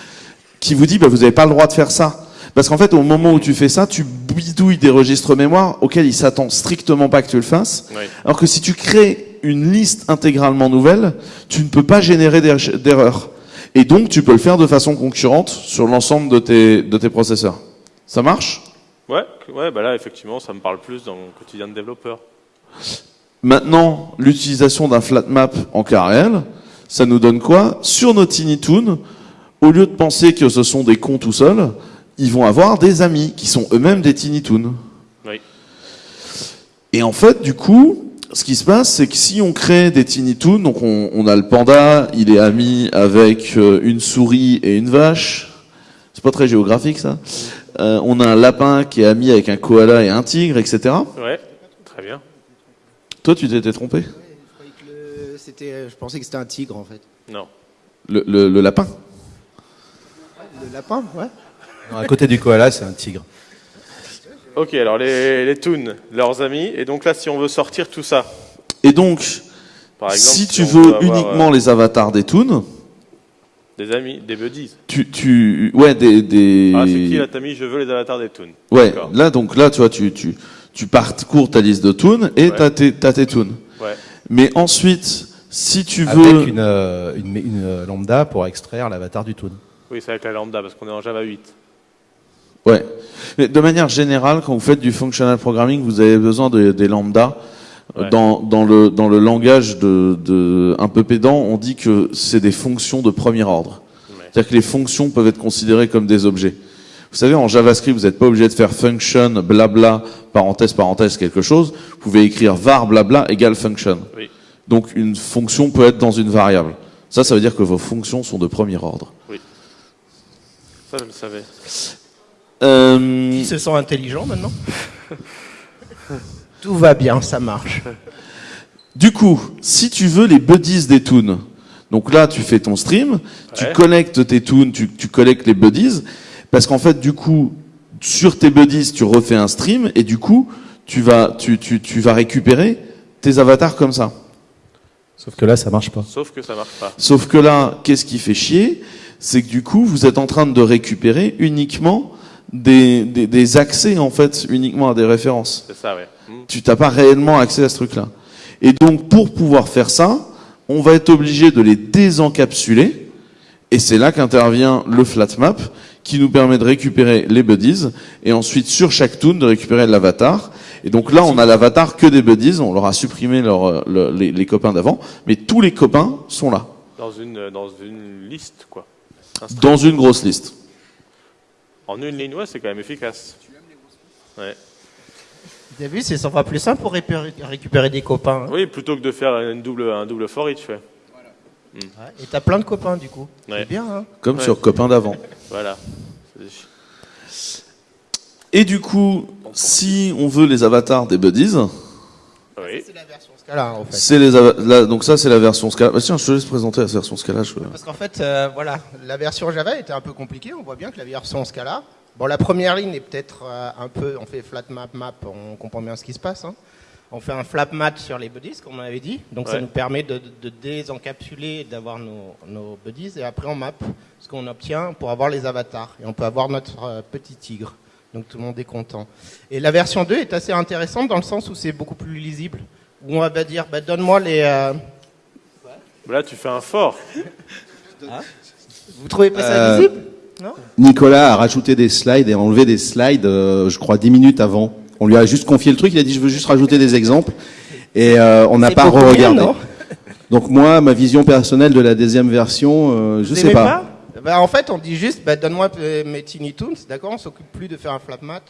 qui vous dit, bah, vous n'avez pas le droit de faire ça. Parce qu'en fait, au moment où tu fais ça, tu bidouilles des registres mémoire auxquels il s'attend strictement pas que tu le fasses. Oui. Alors que si tu crées une liste intégralement nouvelle, tu ne peux pas générer d'er- d'erreurs. Et donc, tu peux le faire de façon concurrente sur l'ensemble de tes, de tes processeurs. Ça marche? Ouais, ouais, bah là effectivement ça me parle plus dans mon quotidien de développeur. Maintenant, l'utilisation d'un flat map en cas réel, ça nous donne quoi? Sur nos Tiny Toon, au lieu de penser que ce sont des cons tout seuls, ils vont avoir des amis qui sont eux-mêmes des Tiny Toon. Oui. Et en fait, du coup, ce qui se passe, c'est que si on crée des Tiny Toons, donc on, on a le panda, il est ami avec euh, une souris et une vache. C'est pas très géographique ça. Euh, on a un lapin qui est ami avec un koala et un tigre, etc. Ouais, très bien. Toi, tu t'étais trompé? Je, croyais que le- c'était- je pensais que c'était un tigre en fait. Non. Le, le- le lapin? Le lapin, ouais. Non, à côté du koala, c'est un tigre. Ok, alors les, les toons, leurs amis, et donc là si on veut sortir tout ça, Et donc, par exemple, si tu veux avoir, uniquement euh, les avatars des toons, des amis, des buddies. tu, tu, ouais, des, des. Ah c'est qui là t'as mis je veux les avatars des toons. Ouais, là donc là tu vois tu tu tu parcours ta liste de toons et Ouais. t'as tes t'as tes toons. Ouais. Mais ensuite, si tu veux Avec une, euh, une, une, lambda pour extraire l'avatar du toon. Oui c'est avec la lambda parce qu'on est en Java 8. Ouais. Mais de manière générale, quand vous faites du functional programming, vous avez besoin de, des lambdas Ouais. Dans, dans, le, dans le langage de, de, un peu pédant, on dit que c'est des fonctions de premier ordre. C'est-à-dire que les fonctions peuvent être considérées comme des objets. Vous savez, en JavaScript, vous n'êtes pas obligé de faire function, blabla, parenthèse, parenthèse, quelque chose. Vous pouvez écrire var, blabla, égale function. Oui. Donc une fonction peut être dans une variable. Ça, ça veut dire que vos fonctions sont de premier ordre. Ça, je le savais. Euh, Ils se sent intelligent maintenant Tout va bien, ça marche. Du coup, si tu veux les buddies des toons, donc là tu fais ton stream, tu Ouais. connectes tes toons, tu, tu collectes les buddies, parce qu'en fait du coup, sur tes buddies, tu refais un stream, et du coup, tu vas, tu, tu, tu vas récupérer tes avatars comme ça. Sauf que là, ça marche pas. Sauf que ça marche pas. Sauf que là, qu'est-ce qui fait chier? C'est que du coup, vous êtes en train de récupérer uniquement des, des, des accès, en fait, uniquement à des références. C'est ça, ouais. Hmm. tu t'as pas réellement accès à ce truc-là. Et donc, pour pouvoir faire ça, on va être obligé de les désencapsuler. Et c'est là qu'intervient le flatmap, qui nous permet de récupérer les buddies, et ensuite, sur chaque toon, de récupérer l'avatar. Et donc là, on a l'avatar que des buddies, on leur a supprimé leur, euh, le- les, les copains d'avant, mais tous les copains sont là, Dans une, dans une liste, quoi. Un dans une grosse liste. En une ligne, ouais, c'est quand même efficace. Ouais. Vous avez vu, c'est 100 fois plus simple pour récupérer, des copains. hein. Oui, plutôt que de faire une double, un double for each, ouais. Ouais, Et t'as plein de copains du coup. Ouais. C'est bien, hein Comme Ouais. sur copains d'avant. Voilà. Et du coup, si on veut les avatars des buddies, Oui. C'est la version Scala, en fait. C'est les donc ça c'est la version Scala. Bah, tiens, je te laisse présenter la version Scala. je- Parce qu'en fait, euh, voilà, la version Java était un peu compliquée. On voit bien que la version Scala. Bon, la première ligne est peut-être euh, un peu. On fait flat map map, on comprend bien ce qui se passe. hein. On fait un flap match sur les buddies, comme on avait dit. Donc ça nous permet de, de désencapsuler, d'avoir nos, nos buddies. Et après, on map ce qu'on obtient pour avoir les avatars. Et on peut avoir notre euh, petit tigre. Donc tout le monde est content. Et la version 2 est assez intéressante dans le sens où c'est beaucoup plus lisible. Où on va dire, bah, donne-moi les. euh, Là, tu fais un fort. Vous trouvez pas ça Euh, lisible? Non Nicolas a rajouté des slides et a enlevé des slides, euh, je crois, 10 minutes avant. On lui a juste confié le truc, il a dit je veux juste rajouter des exemples. Et euh, on n'a pas beaucoup mieux, regardé. non? Donc moi, ma vision personnelle de la deuxième version, euh, je Vous sais aimez pas? Bah, En fait, on dit juste, bah, donne-moi euh, mes Tiny Toons, d'accord On s'occupe plus de faire un flap mat.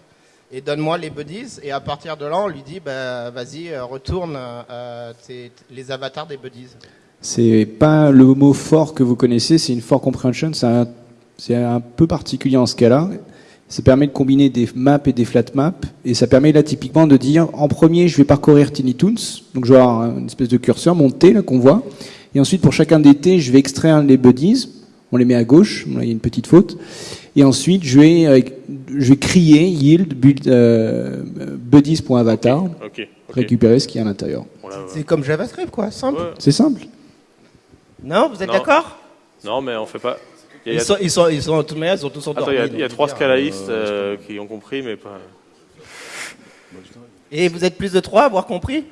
Et donne-moi les buddies. Et à partir de là, on lui dit, bah, vas-y, euh, retourne euh, les avatars des buddies. C'est pas le mot fort que vous connaissez, c'est une for comprehension, c'est un, un peu particulier en ce cas-là. Ça permet de combiner des maps et des flat maps, et ça permet là typiquement de dire en premier je vais parcourir Tiny Toons, donc je vais avoir une espèce de curseur, mon T là qu'on voit, et ensuite pour chacun des T je vais extraire les buddies, on les met à gauche, il y a une petite faute, et ensuite je vais, euh, je vais crier yield build, euh, buddies.avatar, Ok. ok. récupérer ce qu'il y a à l'intérieur. C'est comme JavaScript, quoi, simple. Ouais. C'est simple. Non, vous êtes d'accord? Non, mais on fait pas. Il y a- ils sont, ils, sont, ils sont, de toute manière, ils sont tous endormis. il y a, il y a trois dire, scalaïstes euh, qui ont compris, mais pas. Et vous êtes plus de trois à avoir compris?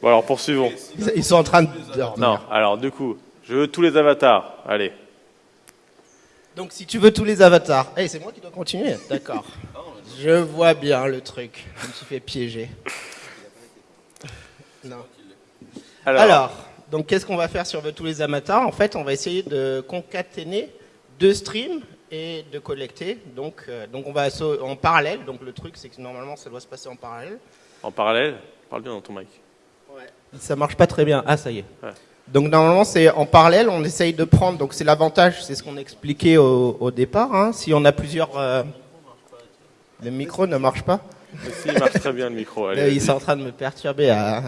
Bon, alors poursuivons. Ils- sont en train de. Non, alors du coup, je veux tous les avatars. Allez. Donc si tu veux tous les avatars. Eh, c'est moi qui dois continuer. D'accord. Je vois bien le truc. Je me suis fait piéger. Non. Alors, Alors, donc qu'est-ce qu'on va faire sur tous les avatars? En fait, on va essayer de concaténer deux streams et de collecter. Donc, euh, donc on va en parallèle. Donc le truc, c'est que normalement, ça doit se passer en parallèle. en parallèle, parle bien dans ton mic. Ça marche pas très bien. Ah, ça y est. Ouais. Donc normalement, c'est en parallèle, on essaye de prendre. Donc c'est l'avantage, c'est ce qu'on expliquait au, au départ. hein. Si on a plusieurs, euh, le micro ne marche pas. Si, il marche très bien le micro. Allez, Euh, vas-y. il est en train de me perturber. à-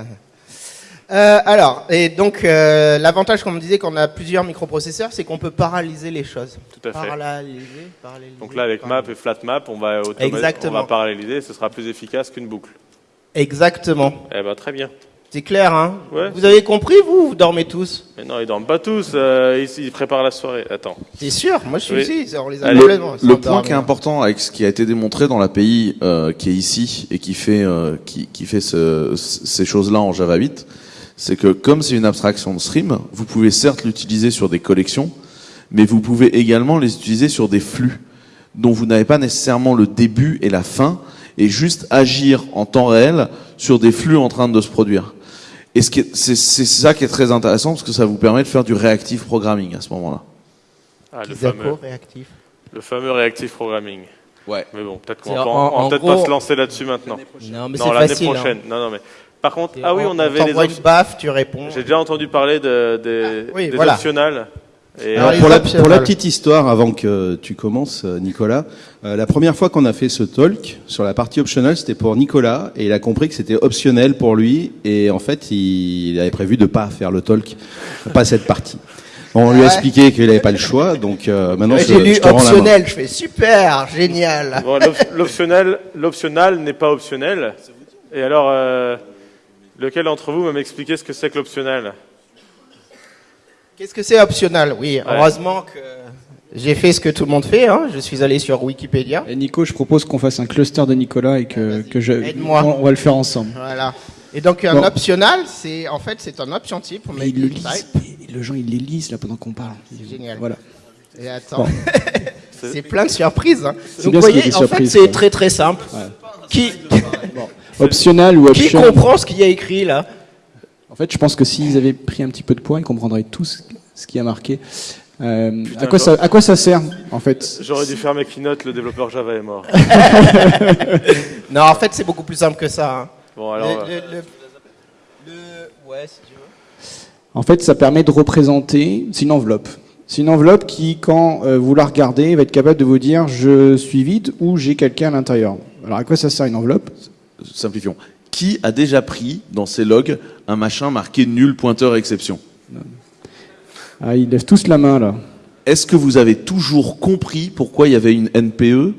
Euh, alors, et donc euh, l'avantage, comme on disait, quand on a plusieurs microprocesseurs, c'est qu'on peut paralléliser les choses. Tout à fait. Paralléliser, paralléliser. Donc là, avec map et flat map, on va, Exactement. on va paralléliser, ce sera plus efficace qu'une boucle. Exactement. Eh ben très bien. C'est clair, hein Ouais. Vous avez compris, vous Vous dormez tous Mais non, ils dorment pas tous. euh, ici, ils préparent la soirée. Attends. C'est sûr. Moi, je suis Oui. ici. On les a Allez, complètement. Le point qui est important avec ce qui a été démontré dans l'API euh, qui est ici et qui fait euh, qui, qui fait ce- ces choses-là en Java 8, c'est que comme c'est une abstraction de stream, vous pouvez certes l'utiliser sur des collections, mais vous pouvez également les utiliser sur des flux dont vous n'avez pas nécessairement le début et la fin, et juste agir en temps réel sur des flux en train de se produire. Et c'est ça qui est très intéressant parce que ça vous permet de faire du reactive programming à ce moment-là. Ah, le fameux, réactif. le fameux reactive programming. Ouais. Mais bon, peut-être qu'on va, peut-être pas se lancer là-dessus maintenant. Non, mais c'est l'année facile, hein. prochaine. Non, non, mais par contre, ah oui, on avait les t'envoie une baffe, tu réponds. J'ai déjà entendu parler de, des, Oui, des voilà. optionnels. Et Alors, pour, la, optionnels. pour la petite histoire, avant que tu commences, euh, Nicolas, euh, la première fois qu'on a fait ce talk sur la partie optionnelle, c'était pour Nicolas, et il a compris que c'était optionnel pour lui, et en fait, il, il avait prévu de pas faire le talk, pas cette partie. On lui a Ouais. expliqué qu'il n'avait pas le choix, donc euh, maintenant je, J'ai lu je te rends la main. optionnel, je fais super, génial. Bon, l'optionnel, l'optionnel n'est pas optionnel. Et alors, euh, lequel d'entre vous va m'expliquer ce que c'est que l'optionnel? Qu'est-ce que c'est optionnel? Oui, heureusement que j'ai fait ce que tout le monde fait. Hein. Je suis allé sur Wikipédia. Et Nico, je propose qu'on fasse un cluster de Nicolas et que, que je. Aide-moi. On, on va le faire ensemble. Voilà. Et donc un Bon. optionnel, c'est en fait c'est un option type. on met il le type. lise. et Le gens, ils les lisent là pendant qu'on parle. C'est génial. Voilà. Et attends, Bon. c'est plein de surprises. hein. Donc vous voyez, en fait c'est très très simple. Qui Optional ou qui option. comprend ce qu'il y a écrit là? En fait, je pense que s'ils avaient pris un petit peu de poids, ils comprendraient tout ce, ce qui a marqué. Euh, à, quoi ça, à quoi ça sert, en fait J'aurais dû faire mes keynotes, le développeur Java est mort. Non, en fait c'est beaucoup plus simple que ça. hein. Bon, alors. Le- euh, le- le- le- ouais, si tu veux. En fait, ça permet de représenter. C'est une enveloppe. C'est une enveloppe qui, quand euh, vous la regardez, va être capable de vous dire je suis vide ou j'ai quelqu'un à l'intérieur. Alors, à quoi ça sert une enveloppe? Simplifions. Qui a déjà pris dans ses logs un machin marqué nul pointeur exception Ah, ils lèvent tous la main là. Est-ce que vous avez toujours compris pourquoi il y avait une NPE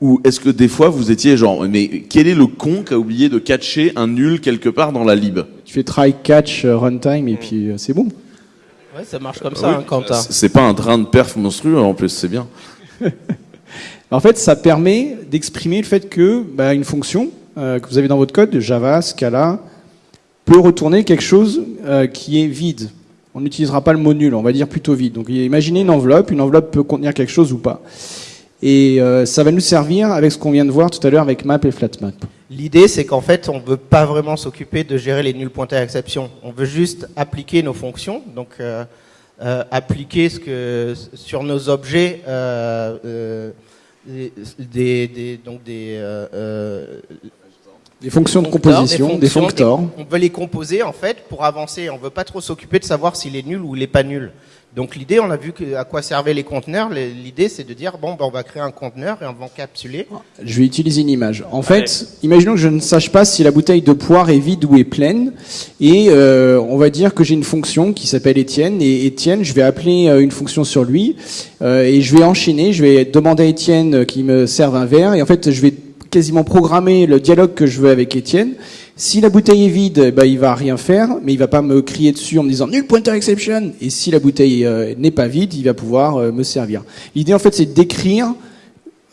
ou est-ce que des fois vous étiez genre mais quel est le con qui a oublié de catcher un nul quelque part dans la lib? Tu fais try, catch, euh, runtime et puis euh, c'est bon. Ouais, ça marche comme ça, hein, Quentin. C'est c'est pas un train de perf monstrueux en plus, c'est bien. En fait, ça permet d'exprimer le fait que bah, une fonction euh, que vous avez dans votre code, Java, Scala, peut retourner quelque chose euh, qui est vide. On n'utilisera pas le mot nul, on va dire plutôt vide. Donc imaginez une enveloppe, une enveloppe peut contenir quelque chose ou pas. Et euh, ça va nous servir avec ce qu'on vient de voir tout à l'heure avec map et flatmap. L'idée, c'est qu'en fait, on ne veut pas vraiment s'occuper de gérer les nuls pointeurs à exception. On veut juste appliquer nos fonctions, donc appliquer ce que sur nos objets donc des Des fonctions de foncteurs, composition, des fonctors. On veut les composer en fait pour avancer. On veut pas trop s'occuper de savoir s'il est nul ou il est pas nul. Donc l'idée, on a vu que, à quoi servaient les conteneurs. L'idée, c'est de dire bon, ben, on va créer un conteneur et on va encapsuler. Je vais utiliser une image. En fait, imaginons que je ne sache pas si la bouteille de poire est vide ou est pleine, et euh, on va dire que j'ai une fonction qui s'appelle Étienne, et Étienne, je vais appeler euh, une fonction sur lui, euh, et je vais enchaîner, je vais demander à Étienne qu'il me serve un verre, et en fait, je vais quasiment programmer le dialogue que je veux avec Étienne. Si la bouteille est vide, bah, il va rien faire, mais il va pas me crier dessus en me disant nul pointer exception. Et si la bouteille euh, n'est pas vide, il va pouvoir euh, me servir. L'idée en fait, c'est d'écrire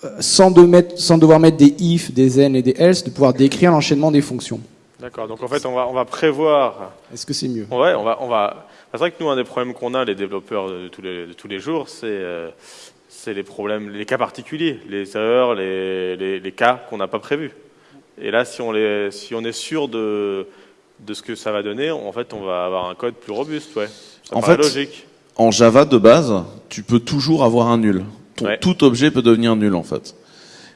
euh, sans, de mettre, sans devoir mettre des if, des n et des else, de pouvoir décrire l'enchaînement des fonctions. D'accord, donc en fait, on va, on va prévoir. Est-ce que c'est mieux? Ouais, on va. On va... C'est vrai que nous, un des problèmes qu'on a, les développeurs de tous les, de tous les jours, c'est euh, c'est les problèmes, les cas particuliers, les erreurs, les, les, les cas qu'on n'a pas prévus. Et là, si on, les, si on est sûr de, de ce que ça va donner, en fait, on va avoir un code plus robuste, ouais. Ça En fait, logique. En Java de base, tu peux toujours avoir un nul. Ton- Ouais. Tout objet peut devenir nul en fait.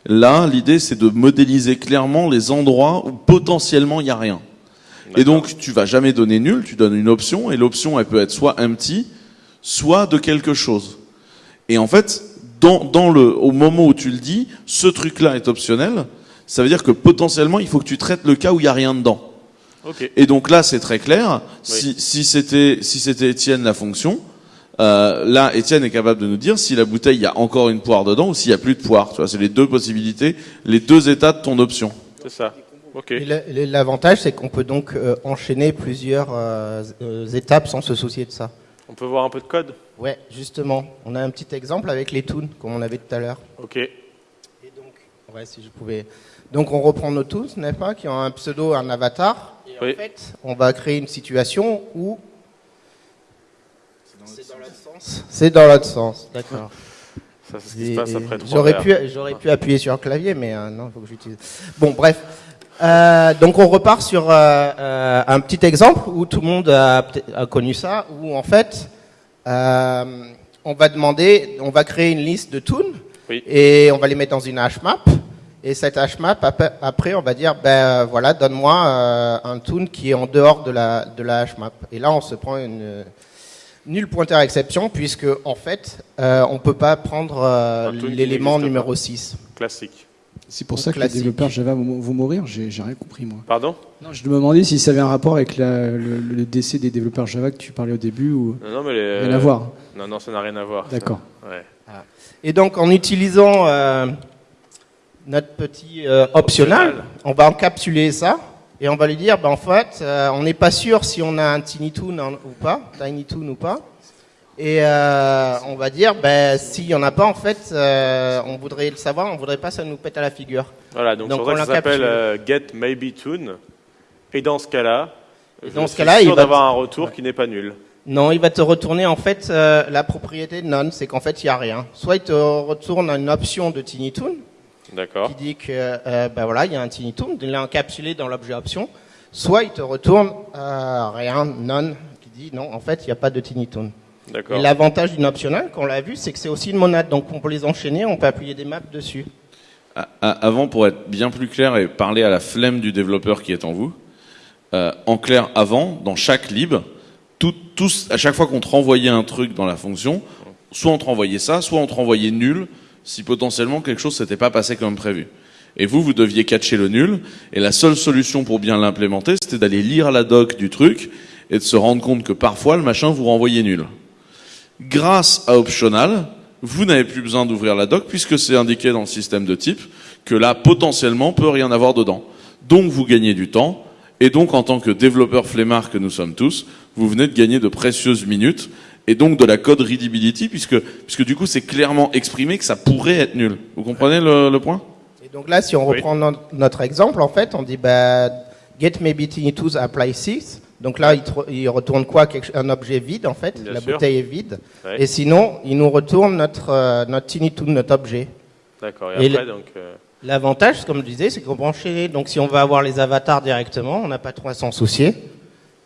Là, l'idée c'est de modéliser clairement les endroits où potentiellement il n'y a rien. Et donc tu vas jamais donner nul, tu donnes une option et l'option elle peut être soit empty, soit de quelque chose. Et en fait, dans, dans le, au moment où tu le dis, ce truc-là est optionnel. Ça veut dire que potentiellement il faut que tu traites le cas où il n'y a rien dedans. Ok. Et donc là, c'est très clair. Si, si c'était si c'était Étienne la fonction, euh, là, Étienne est capable de nous dire si la bouteille il y a encore une poire dedans ou s'il y a plus de poire. Tu vois, c'est les deux possibilités, les deux états de ton option. C'est ça. Ok. Et la- et L'avantage, c'est qu'on peut donc euh, enchaîner plusieurs euh, euh, étapes sans se soucier de ça. On peut voir un peu de code Ouais, justement. On a un petit exemple avec les toons, comme on avait tout à l'heure. Ok. Ouais, si je pouvais. Donc on reprend nos toons, n'est-ce pas, qui ont un pseudo, un avatar. Et Oui. en fait, on va créer une situation où c'est dans l'autre sens. C'est dans l'autre sens, d'accord. Ça, c'est ce qui se passe après J'aurais pu, j'aurais pu appuyer sur le clavier, mais euh, non, il faut que j'utilise. Bon, bref. Euh, donc on repart sur euh, euh, un petit exemple où tout le monde a, a connu ça, où en fait, euh, on va demander, on va créer une liste de tunes Oui. et on va les mettre dans une hashmap. Et cette hashmap, ap- après, on va dire, ben euh, voilà, donne-moi euh, un tune qui est en dehors de la de la hashmap. Et là, on se prend une nul pointeur exception puisque en fait, euh, on peut pas prendre euh, l'élément numéro pas. 6. Classique. C'est pour ça que les développeurs Java vont, mourir. J'ai rien compris moi. Pardon? Non, je me demandais si ça avait un rapport avec la- le, le décès des développeurs Java que tu parlais au début ou Non, non, mais les... rien à voir. Non, non, ça n'a rien à voir. D'accord. Ouais. Et donc, en utilisant euh, notre petit euh, optional, on va encapsuler ça et on va lui dire, ben, en fait, euh, on n'est pas sûr si on a un Tiny Toon ou pas, Tiny Toon ou pas. Et euh, on va dire, ben, s'il y en a pas, en fait, euh, on voudrait le savoir, on voudrait pas que ça nous pète à la figure. Voilà, donc, Donc, on ça s'appelle euh, Get Maybe Tune. Et dans ce cas-là, je dans ce suis sûr il va- d'avoir un retour qui n'est pas nul. Non, il va te retourner en fait euh, la propriété de none, c'est qu'en fait il y a rien. Soit il te retourne une option de Tiny Toon D'accord. qui dit que ben voilà il y a un Tiny Toon, il est encapsulé dans l'objet option. Soit il te retourne rien, none, qui dit non en fait il n'y a pas de Tiny Toon. D'accord. Et l'avantage d'une optionnelle, qu'on l'a vu, c'est que c'est aussi une monade, donc on peut les enchaîner, on peut appuyer des maps dessus. Avant, pour être bien plus clair et parler à la flemme du développeur qui est en vous, euh, en clair, avant, dans chaque lib, tout, tous, à chaque fois qu'on te renvoyait un truc dans la fonction, soit on te renvoyait ça, soit on te renvoyait nul, si potentiellement quelque chose s'était pas passé comme prévu. Et vous, vous deviez catcher le nul, et la seule solution pour bien l'implémenter, c'était d'aller lire la doc du truc, et de se rendre compte que parfois, le machin vous renvoyait nul. Grâce à Optional, vous n'avez plus besoin d'ouvrir la doc puisque c'est indiqué dans le système de type que là, potentiellement, peut rien avoir dedans. Donc, vous gagnez du temps. Et donc, en tant que développeur flemmard que nous sommes tous, vous venez de gagner de précieuses minutes et donc de la code readability puisque, puisque du coup, c'est clairement exprimé que ça pourrait être nul. Vous comprenez le, le point? Et donc là, si on reprend no- notre exemple, en fait, on dit bah, get maybe tiny tools apply 6. Donc là, il, retourne quoi? Un objet vide, en fait? Bien la sûr. bouteille est vide. Ouais. Et sinon, il nous retourne notre, euh, notre tiny tool, notre objet. D'accord. Et, Et après, donc. euh, L'avantage, comme je disais, c'est qu'on enchaîner. Donc si on va avoir les avatars directement, on n'a pas trop à s'en soucier.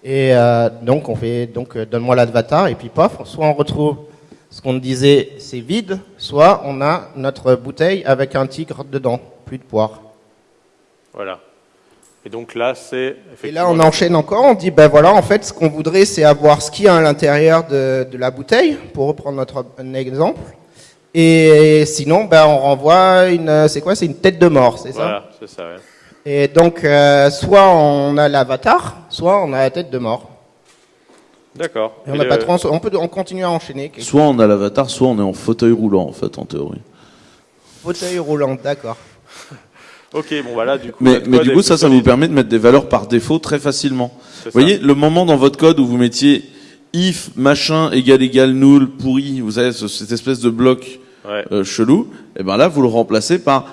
Et euh, donc on fait donc euh, donne-moi l'avatar et puis pof, soit on retrouve ce qu'on disait, c'est vide, soit on a notre bouteille avec un tigre dedans, plus de poire. Voilà. Et donc là, c'est. Et là, on enchaîne encore. On dit, ben voilà, en fait, ce qu'on voudrait, c'est avoir ce qu'il y a à l'intérieur de, de la bouteille, pour reprendre notre un exemple. Et sinon, ben on renvoie une, c'est quoi? C'est une tête de mort, c'est ça? Voilà, c'est ça, ouais. Et donc, euh, soit on a l'avatar, soit on a la tête de mort. D'accord. On Et n'a le- pas trop, on peut, on continue à enchaîner. Soit on a l'avatar, soit on est en fauteuil roulant, en fait, en théorie. Fauteuil roulant, d'accord. Ok, bon, voilà, du coup. Mais, mais du coup, ça, ça vous permet de mettre des valeurs par défaut très facilement. Vous voyez, le moment dans votre code où vous mettiez if machin égale égale null pourri, vous savez, ce- cette espèce de bloc Ouais. euh, chelou, et ben là, vous le remplacez par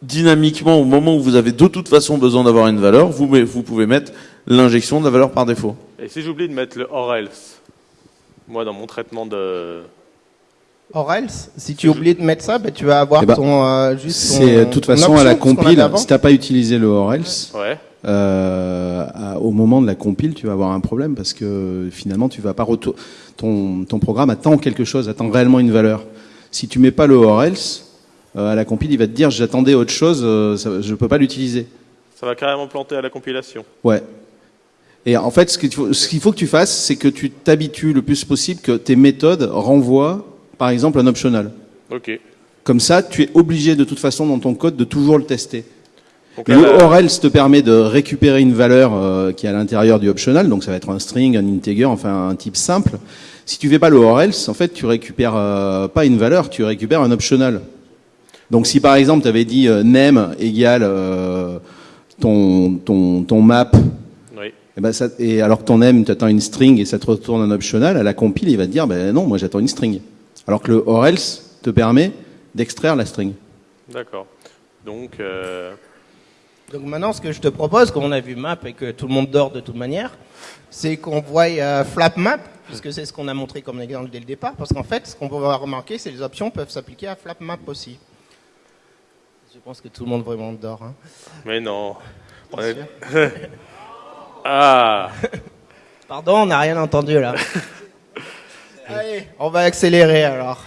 dynamiquement, au moment où vous avez de toute façon besoin d'avoir une valeur, vous, vous pouvez mettre l'injection de la valeur par défaut. Et si j'oublie de mettre le or else, moi, dans mon traitement de. Or else, si tu oublies de mettre ça, ben, tu vas avoir Eh ben, ton, euh, juste ton- C'est de toute ton façon à la compile. Si t'as pas utilisé le or else, Ouais. euh, à- au moment de la compile, tu vas avoir un problème parce que finalement, tu vas pas retour. Ton, ton programme attend quelque chose, attend réellement une valeur. Si tu mets pas le or else, euh, à la compile, il va te dire j'attendais autre chose, euh, ça- je peux pas l'utiliser. Ça va carrément planter à la compilation. Ouais. Et en fait, ce qu'il faut, ce qu'il faut que tu fasses, c'est que tu t'habitues le plus possible que tes méthodes renvoient, par exemple, un optional. Ok. Comme ça, tu es obligé de toute façon dans ton code de toujours le tester. Donc Le là, or else te permet de récupérer une valeur euh, qui est à l'intérieur du optional, donc ça va être un string, un integer, enfin un type simple. Si tu fais pas le or else, en fait, tu récupères euh, pas une valeur, tu récupères un optional. Donc si par exemple tu avais dit euh, name égale euh, ton, ton, ton map, Oui. et, ben ça, et alors que ton name, tu attends une string et ça te retourne un optional, à la compile, il va te dire, ben non, moi j'attends une string. Alors que le or else te permet d'extraire la string. D'accord. Donc, euh, Donc maintenant, ce que je te propose, comme on a vu map et que tout le monde dort de toute manière, c'est qu'on voit euh, flap map puisque c'est ce qu'on a montré comme exemple dès le départ, parce qu'en fait, ce qu'on va remarquer, c'est que les options peuvent s'appliquer à FlapMap aussi. Je pense que tout le monde vraiment dort. Hein. Mais non. On est- ah Pardon, on n'a rien entendu là. Allez, on va accélérer alors.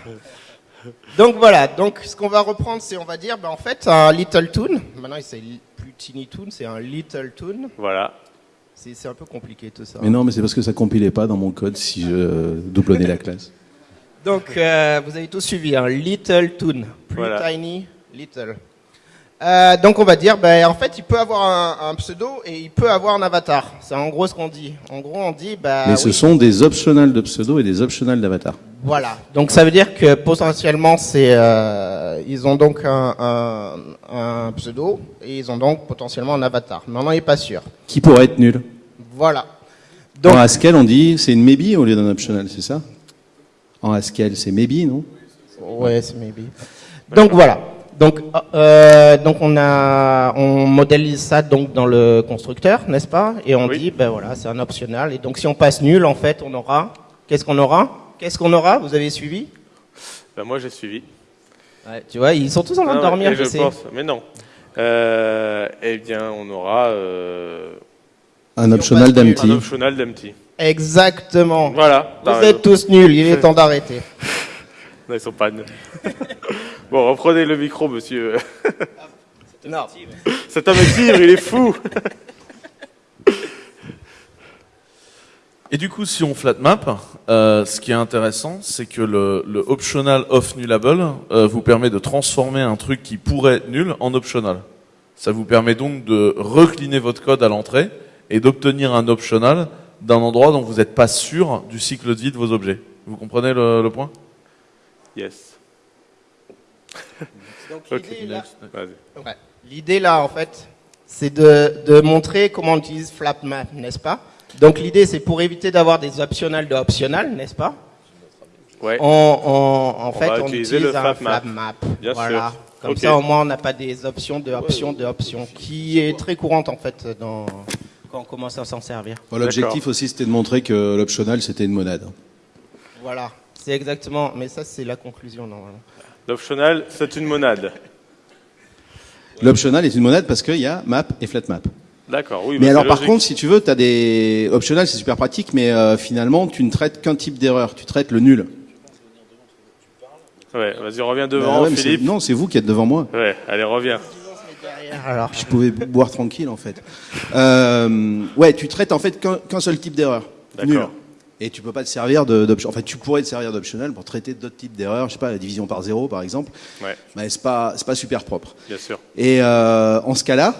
Donc voilà, donc ce qu'on va reprendre, c'est on va dire, ben, en fait, un Little Toon. Maintenant, c'est plus Tiny Toon, c'est un Little Toon. Voilà. C'est un peu compliqué tout ça. Mais non, mais c'est parce que ça compilait pas dans mon code si je doublonnais la classe. Donc, euh, vous avez tous suivi un Little Toon. Plus Voilà. Tiny, Little. Euh, donc, on va dire, ben, en fait, il peut avoir un, un pseudo et il peut avoir un avatar. C'est en gros ce qu'on dit. En gros, on dit, bah, mais ce sont des optionals de pseudo et des optionals d'avatar. Voilà. Donc ça veut dire que potentiellement c'est euh, ils ont donc un, un, un pseudo et ils ont donc potentiellement un avatar. Mais on n'en est pas sûr. Qui pourrait être nul Voilà. En Haskell, on dit c'est une maybe au lieu d'un optional, c'est ça? En Haskell, c'est maybe, non? Ouais, c'est maybe. Donc voilà. Donc euh, donc on a on modélise ça donc dans le constructeur, n'est-ce pas? Et on dit ben voilà, c'est un optional et donc si on passe nul en fait, on aura qu'est-ce qu'on aura? Qu'est-ce qu'on aura? Vous avez suivi? Ben, moi j'ai suivi. Ouais, tu vois, ils sont tous en train de dormir, je, je sais. pense, mais non. Euh, eh bien, on aura euh, Un optional d'empty. un optional d'empty. Exactement. Voilà. Vous êtes tous nuls, il est temps d'arrêter. Non, ils sont pas nuls. bon, reprenez le micro, monsieur. Non. Cet homme est ivre, il est fou. Et du coup, si on flatmap, euh, ce qui est intéressant, c'est que le, le optional off nullable euh, vous permet de transformer un truc qui pourrait être nul en optional. Ça vous permet donc de recliner votre code à l'entrée et d'obtenir un optional d'un endroit dont vous n'êtes pas sûr du cycle de vie de vos objets. Vous comprenez le, le point? Yes. Donc, l'idée, là-. Ouais. En fait, c'est de, de montrer comment on utilise FlapMap, n'est-ce pas? Donc l'idée, c'est pour éviter d'avoir des optionals de optional, n'est-ce pas? Ouais. on, on- en On fait, on utilise le un FlapMap. FlapMap. Bien voilà. sûr. Comme ça, au moins, on n'a pas des options de options de options, qui est très courante en fait dans, quand on commence à s'en servir. Bon, L'objectif aussi, c'était de montrer que l'optional, c'était une monade. Voilà, c'est exactement. Mais ça, c'est la conclusion normalement. L'optional, c'est une monade. L'optional est une monade parce qu'il y a map et flatmap. D'accord, oui. mais bah, alors, par contre, si tu veux, tu as des optional, c'est super pratique, mais euh, finalement, tu ne traites qu'un type d'erreur. Tu traites le nul. Ouais, vas-y, reviens Bah devant, ouais, c'est- Philippe. non, c'est vous qui êtes devant moi. Ouais, allez, reviens. Alors, Je pouvais boire tranquille en fait. Euh, ouais, tu traites en fait qu'un qu'un seul type d'erreur. D'accord. Et tu peux pas te servir de- d'option. Enfin, tu pourrais te servir d'optional pour traiter d'autres types d'erreurs. Je sais pas, la division par zéro par exemple. Ouais, Mais c'est pas c'est pas super propre. bien sûr. Et euh, en ce cas-là,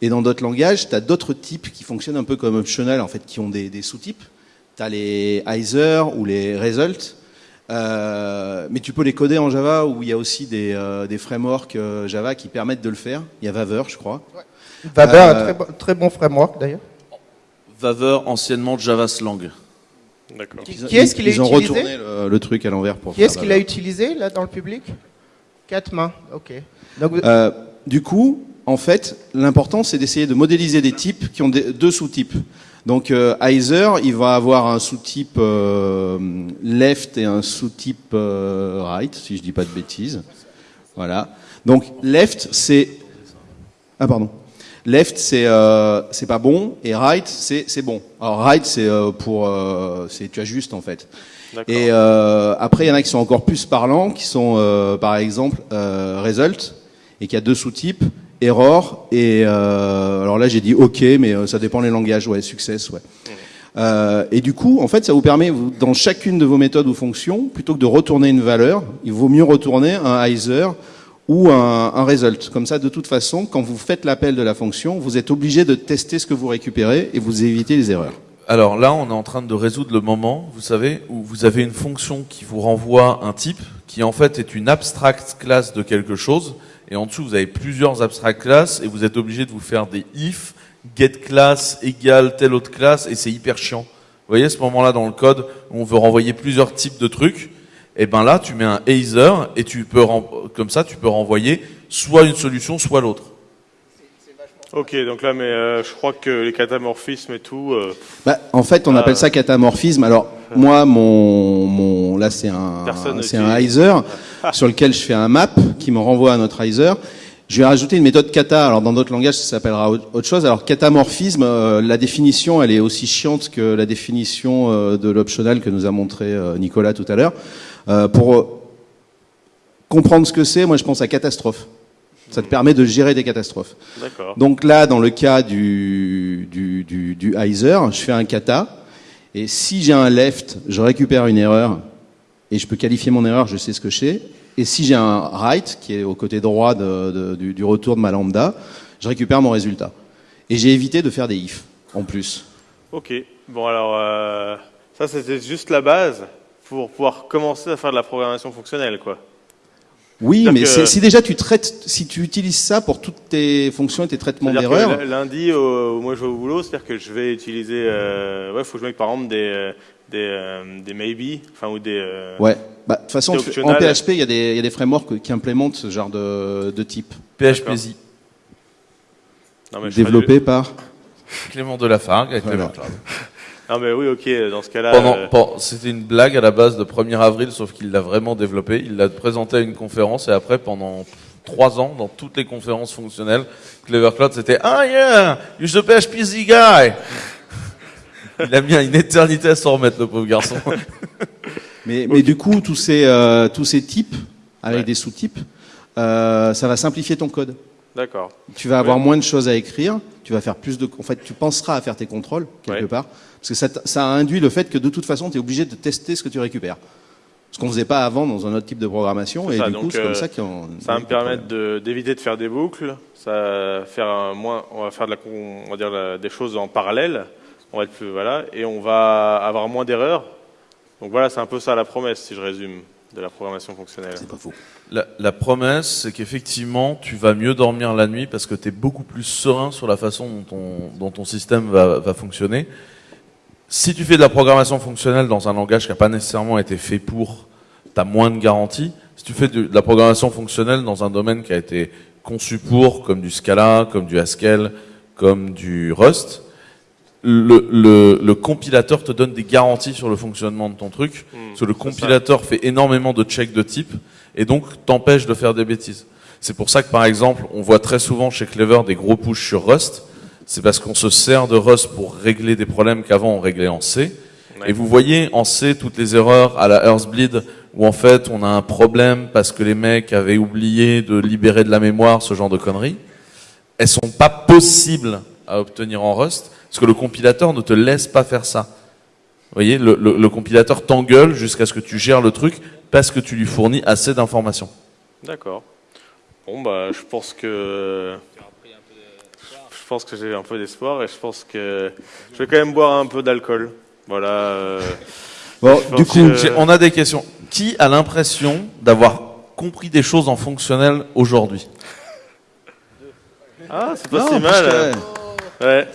et dans d'autres langages, tu as d'autres types qui fonctionnent un peu comme optional, en fait, qui ont des, des sous-types. Tu as les Either ou les Result. Euh, mais tu peux les coder en Java, où il y a aussi des, euh, des frameworks euh, Java qui permettent de le faire. Il y a Vaver, je crois. Euh, un très, bon- très bon framework d'ailleurs. Vaver, anciennement Java Slang. D'accord. Qui, qui est-ce qui l'a Ils ont utilisé retourné le, le truc à l'envers pour Qui faire est-ce qui Vaver. l'a utilisé là dans le public? Quatre mains. Ok. Donc, vous- Euh, du coup, en fait, l'important c'est d'essayer de modéliser des types qui ont des- deux sous-types. Donc, euh, Either, il va avoir un sous-type euh, left et un sous-type euh, right, si je dis pas de bêtises. Voilà. Donc, left, c'est ah pardon. Left, c'est euh, c'est pas bon et right, c'est c'est bon. Alors right, c'est euh, pour euh, c'est tu ajustes en fait. Et euh, après, il y en a qui sont encore plus parlants, qui sont euh, par exemple euh, result, et qui a deux sous-types, error et euh, alors là j'ai dit OK, mais ça dépend les langages, ouais, success, ouais. Euh, et du coup, en fait, ça vous permet, vous, dans chacune de vos méthodes ou fonctions, plutôt que de retourner une valeur, il vaut mieux retourner un either ou un, un result. Comme ça, de toute façon, quand vous faites l'appel de la fonction, vous êtes obligé de tester ce que vous récupérez et vous évitez les erreurs. Alors là, on est en train de résoudre le moment, vous savez, où vous avez une fonction qui vous renvoie un type, qui en fait est une abstract class de quelque chose, et en dessous vous avez plusieurs abstract classes, et vous êtes obligé de vous faire des if, get class égale telle autre classe, et c'est hyper chiant. Vous voyez, ce moment-là dans le code, on veut renvoyer plusieurs types de trucs, et ben là, tu mets un either, et tu peux, comme ça, tu peux renvoyer soit une solution, soit l'autre. Ok, donc là, mais euh, je crois que les catamorphismes et tout. euh, Bah, en fait, on Ah. appelle ça catamorphisme. Alors, moi, mon, mon, là, c'est un, c'est un Heiser sur lequel je fais un map qui me renvoie à notre Heiser. Je vais rajouter une méthode kata. Alors, dans d'autres langages, ça s'appellera au- autre chose. Alors, catamorphisme, euh, la définition, elle est aussi chiante que la définition euh, de l'optional que nous a montré euh, Nicolas tout à l'heure. Euh, pour euh, comprendre ce que c'est, moi, je pense à catastrophe. Ça te permet de gérer des catastrophes. D'accord. Donc là, dans le cas du, du, du, du Heiser, je fais un kata, et si j'ai un left, je récupère une erreur, et je peux qualifier mon erreur, je sais ce que c'est. Et si j'ai un right, qui est au côté droit de- de- du, du retour de ma lambda, je récupère mon résultat. Et j'ai évité de faire des if, en plus. Ok. Bon, alors, euh, ça, c'était juste la base pour pouvoir commencer à faire de la programmation fonctionnelle, quoi. Oui, mais que- si déjà tu traites, si tu utilises ça pour toutes tes fonctions et tes traitements d'erreurs, lundi, au- moi je vais au boulot, c'est-à-dire que je vais utiliser. Euh, ouais, faut que je mette par exemple des, euh, des, euh, des maybe, enfin ou des. euh, ouais. Bah, de toute façon, en. PHP, il y, a des- il y a des frameworks qui implémentent ce genre de, de type. PHPZ. Non, mais je ferai Développé par Clément Delafargue avec Voilà. Clever Cloud. Non, mais oui, ok, dans ce cas-là. Pendant, euh, c'était une blague à la base de 1er avril, sauf qu'il l'a vraiment développé. Il l'a présenté à une conférence et après, pendant trois ans, dans toutes les conférences fonctionnelles, Clever Cloud, c'était Ah yeah, you're the PHPZ guy. Il a mis une éternité à s'en remettre, le pauvre garçon. Mais, mais du coup, tous ces, euh, tous ces types, avec des sous-types, euh, ça va simplifier ton code. D'accord. Tu vas avoir Ouais. moins de choses à écrire, tu vas faire plus de, en fait, tu penseras à faire tes contrôles quelque Ouais. part, parce que ça, induit le fait que de toute façon, tu es obligé de tester ce que tu récupères. Ce qu'on faisait pas avant dans un autre type de programmation, et ça, du coup, c'est euh, comme ça qu'on. Ça va me permettre d'éviter de, faire des boucles. Ça va faire un moins, on va faire de la, con- on va dire la- des choses en parallèle. On va être plus, voilà, et on va avoir moins d'erreurs. Donc voilà, c'est un peu ça la promesse, si je résume, de la programmation fonctionnelle. C'est pas faux. La, promesse, c'est qu'effectivement, tu vas mieux dormir la nuit parce que tu es beaucoup plus serein sur la façon dont ton, système va, fonctionner. Si tu fais de la programmation fonctionnelle dans un langage qui n'a pas nécessairement été fait pour, tu as moins de garanties. Si tu fais de la programmation fonctionnelle dans un domaine qui a été conçu pour, comme du Scala, comme du Haskell, comme du Rust, le, le, le compilateur te donne des garanties sur le fonctionnement de ton truc, Hmm, parce que le compilateur fait énormément de checks de type, et donc t'empêche de faire des bêtises. C'est pour ça que par exemple, on voit très souvent chez Clever des gros push sur Rust, c'est parce qu'on se sert de Rust pour régler des problèmes qu'avant on réglait en C. Ouais. Et vous voyez en C toutes les erreurs à la Earthbleed où en fait on a un problème parce que les mecs avaient oublié de libérer de la mémoire, ce genre de conneries. Elles sont pas possibles à obtenir en Rust parce que le compilateur ne te laisse pas faire ça. Vous voyez, le, le- le compilateur t'engueule jusqu'à ce que tu gères le truc parce que tu lui fournis assez d'informations. D'accord. Bon, bah, je pense que. Je pense que j'ai un peu d'espoir et je pense que je vais quand même boire un peu d'alcool. Voilà. euh, Bon, du coup, que- On a des questions. Qui a l'impression d'avoir compris des choses en fonctionnel aujourd'hui? Ah, c'est pas Non, si mal. que- Ouais.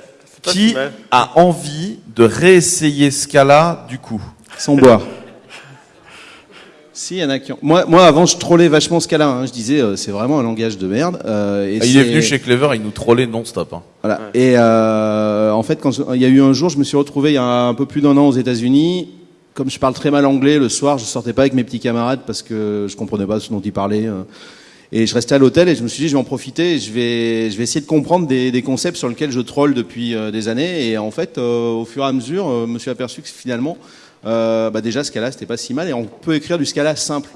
Qui a envie de réessayer Scala du coup Sans boire. Si, il y en a qui ont... moi, moi, avant, je trollais vachement Scala. Hein. Je disais, euh, c'est vraiment un langage de merde. euh, et Ah, Il est c'est- venu chez Clever, il nous trollait non-stop. hein. Voilà. Et euh, en fait, quand je- il y a eu un jour, je me suis retrouvé il y a un peu plus d'un an aux États-Unis. Comme je parle très mal anglais, le soir, je sortais pas avec mes petits camarades parce que je comprenais pas ce dont ils parlaient. Et je restais à l'hôtel et je me suis dit, je vais en profiter. et Je vais, je vais essayer de comprendre des, des concepts sur lesquels je troll depuis euh, des années. Et en fait, euh, au fur et à mesure, euh, je me suis aperçu que finalement, euh, bah déjà, Scala, c'était pas si mal. Et on peut écrire du Scala simple.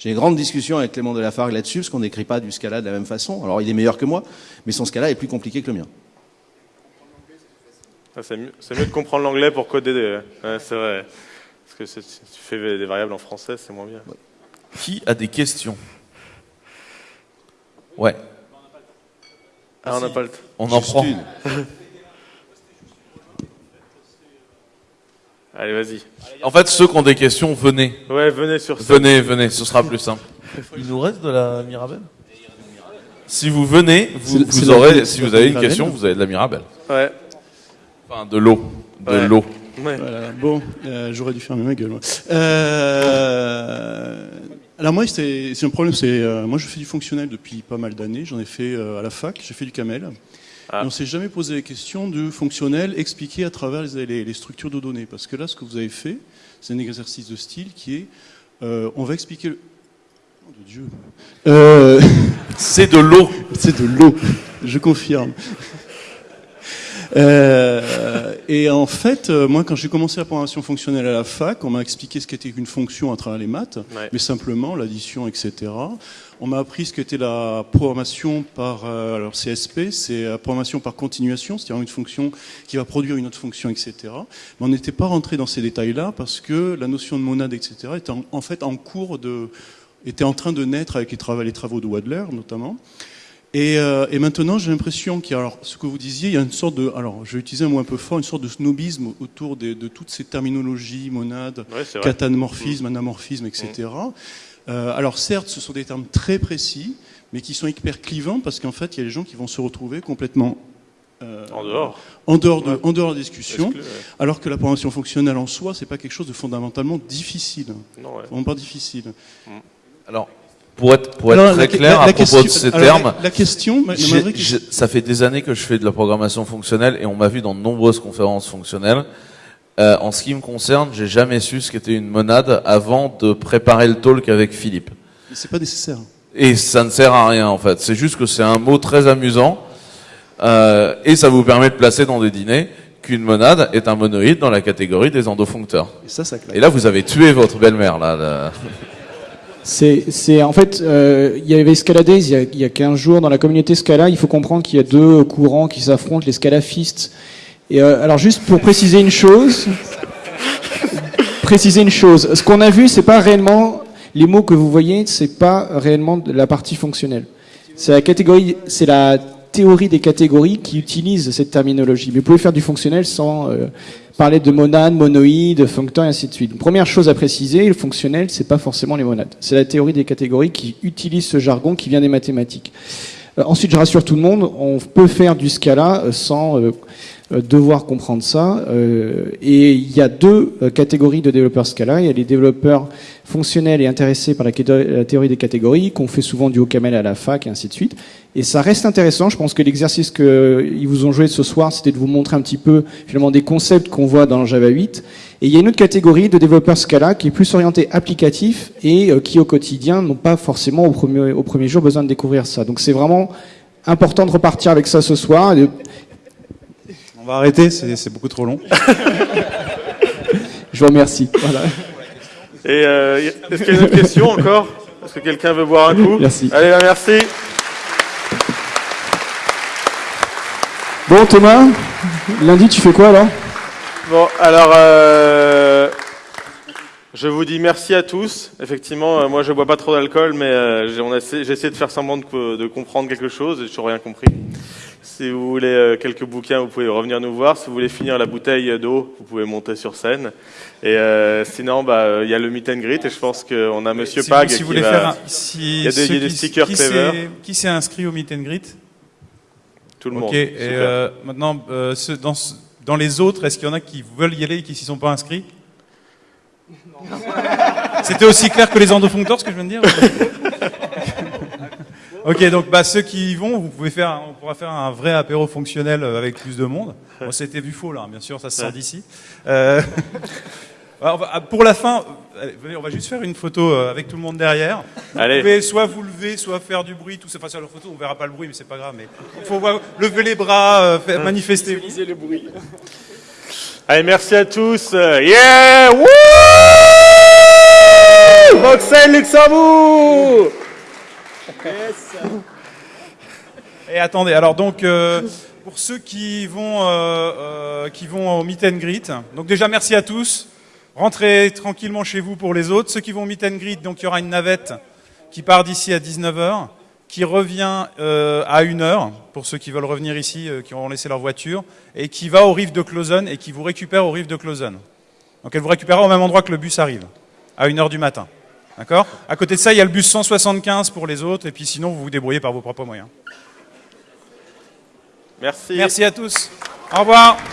J'ai une grande discussion avec Clément Delafargue là-dessus, parce qu'on n'écrit pas du Scala de la même façon. Alors, il est meilleur que moi, mais son Scala est plus compliqué que le mien. Ah, c'est mieux, de comprendre l'anglais pour coder. Des... Ouais, c'est vrai. Parce que si tu fais des variables en français, c'est moins bien. Qui a des questions? Ouais, Ah, on n'a pas le temps. on en prend. une. Allez, vas-y. En fait, ceux qui ont des questions, venez. Ouais, venez sur scène. Venez, venez, ce sera plus simple. Il nous reste de la Mirabelle? Si vous venez, vous, vous aurez, si vous avez une question, vous avez de la Mirabelle. Ouais. Enfin, de l'eau. De Ouais. l'eau. ouais. Voilà, bon, euh, j'aurais dû fermer ma gueule. moi. Euh, alors moi, c'est un problème. C'est euh, moi, je fais du fonctionnel depuis pas mal d'années. J'en ai fait euh, à la fac. J'ai fait du camel. Et on s'est jamais posé la question du fonctionnel expliqué à travers les, les- les structures de données. Parce que là, ce que vous avez fait, c'est un exercice de style qui est, euh, on va expliquer le... Oh de Dieu. Euh, C'est de l'eau. C'est de l'eau, je confirme. Euh, et en fait, euh, moi, quand j'ai commencé la programmation fonctionnelle à la fac, on m'a expliqué ce qu'était une fonction à travers les maths, Ouais. mais simplement l'addition, etc. On m'a appris ce qu'était la programmation par, euh, alors CSP, c'est la programmation par continuation, c'est-à-dire une fonction qui va produire une autre fonction, etc. Mais on n'était pas rentré dans ces détails-là parce que la notion de monade, etc. était en, en fait en cours de, était en train de naître avec les travaux, les travaux de Wadler, notamment. Et, euh, et maintenant, j'ai l'impression qu'il y a, alors, ce que vous disiez, il y a une sorte de, alors, je vais utiliser un mot un peu fort, une sorte de snobisme autour des- de toutes ces terminologies, monades, Ouais, catamorphisme, anamorphisme, etc. Euh, alors, certes, ce sont des termes très précis, mais qui sont hyper clivants parce qu'en fait, il y a des gens qui vont se retrouver complètement euh, En dehors. en dehors de, Ouais. en dehors de la discussion, ouais. alors que la programmation fonctionnelle en soi, c'est pas quelque chose de fondamentalement difficile. Non, ouais. Vraiment pas difficile. Alors, pour être, pour être Alors, très la- clair la- à la propos question- de ces alors, termes, la- question, ma- question- ça fait des années que je fais de la programmation fonctionnelle et on m'a vu dans de nombreuses conférences fonctionnelles. Euh, en ce qui me concerne, j'ai jamais su ce qu'était une monade avant de préparer le talk avec Philippe. Mais C'est pas nécessaire. Et ça ne sert à rien en fait. C'est juste que c'est un mot très amusant euh, et ça vous permet de placer dans des dîners qu'une monade est un monoïde dans la catégorie des endofuncteurs. Et ça, ça. Et là, vous avez tué votre belle-mère là. là. C'est, c'est en fait, euh, il y avait Scaladays il y a, il y a 15 jours dans la communauté Scala. Il faut comprendre qu'il y a deux courants qui s'affrontent, les scalafistes. Et euh, alors juste pour préciser une chose, préciser une chose, ce qu'on a vu, c'est pas réellement les mots que vous voyez, c'est pas réellement la partie fonctionnelle. C'est la catégorie, c'est la théorie des catégories qui utilise cette terminologie. Mais vous pouvez faire du fonctionnel sans euh, parler de monade, monoïde, functeur et ainsi de suite. Première chose à préciser, le fonctionnel, c'est pas forcément les monades. C'est la théorie des catégories qui utilise ce jargon qui vient des mathématiques. Euh, ensuite, je rassure tout le monde, on peut faire du Scala euh, sans euh, devoir comprendre ça. Euh, et il y a deux euh, catégories de développeurs Scala. Il y a les développeurs fonctionnels et intéressés par la, théorie des catégories, qu'on fait souvent du OCaml à la fac et ainsi de suite. Et ça reste intéressant. Je pense que l'exercice qu'ils vous ont joué ce soir, c'était de vous montrer un petit peu finalement des concepts qu'on voit dans Java 8. Et il y a une autre catégorie de développeurs Scala qui est plus orientée applicatif et euh, qui au quotidien n'ont pas forcément au premier, au premier jour besoin de découvrir ça. Donc c'est vraiment important de repartir avec ça ce soir. Va arrêter, c'est beaucoup trop long. Je vous remercie. Voilà. Et euh, est-ce qu'il y a une autre question encore? Est-ce que quelqu'un veut boire un coup? Merci. Allez, bah, merci. Bon Thomas, lundi tu fais quoi alors Bon, alors, euh, je vous dis merci à tous. Effectivement, euh, moi, je bois pas trop d'alcool, mais euh, j'ai essayé- de faire semblant de, de comprendre quelque chose et j'ai toujours rien compris. Si vous voulez euh, quelques bouquins, vous pouvez revenir nous voir. Si vous voulez finir la bouteille d'eau, vous pouvez monter sur scène. Et euh, sinon, bah, euh, il y a le meet and greet et je pense qu'on a Monsieur si, Pag si qui vous voulez va- faire un, si il y a des, il y a des stickers qui Qui s'est inscrit au meet and greet Tout le Ok, monde. et euh, maintenant, euh, dans, ce- dans les autres, est-ce qu'il y en a qui veulent y aller et qui s'y sont pas inscrits? C'était aussi clair que les endofuncteurs, ce que je viens de dire Ok, donc bah, ceux qui y vont, vous pouvez faire, on pourra faire un vrai apéro fonctionnel euh, avec plus de monde. Bon, c'était vu faux là, bien sûr, ça se sent d'ici. Euh, ah, pour la fin, allez, venez, on va juste faire une photo euh, avec tout le monde derrière. Vous Allez. pouvez soit vous lever, soit faire du bruit, tout ça. Enfin, sur la photo, on verra pas le bruit, mais c'est pas grave. Mais il faut voir- lever les bras, euh, faire- manifester. le bruit. Allez, merci à tous. Yeah! Wouh! Bruxelles, Luxembourg! Et attendez, alors donc euh, pour ceux qui vont euh, euh, qui vont au meet and greet, donc déjà merci à tous. Rentrez tranquillement chez vous pour les autres. Ceux qui vont au meet and greet, donc il y aura une navette qui part d'ici à 19h, qui revient à 1h pour ceux qui veulent revenir ici, qui auront laissé leur voiture, et qui va au rive de Clausen et qui vous récupère au rive de Clausen. Donc elle vous récupérera au même endroit que le bus arrive, à 1h du matin. D'accord? À côté de ça, il y a le bus 175 pour les autres, et puis sinon vous vous débrouillez par vos propres moyens. Merci. Merci à tous. Au revoir.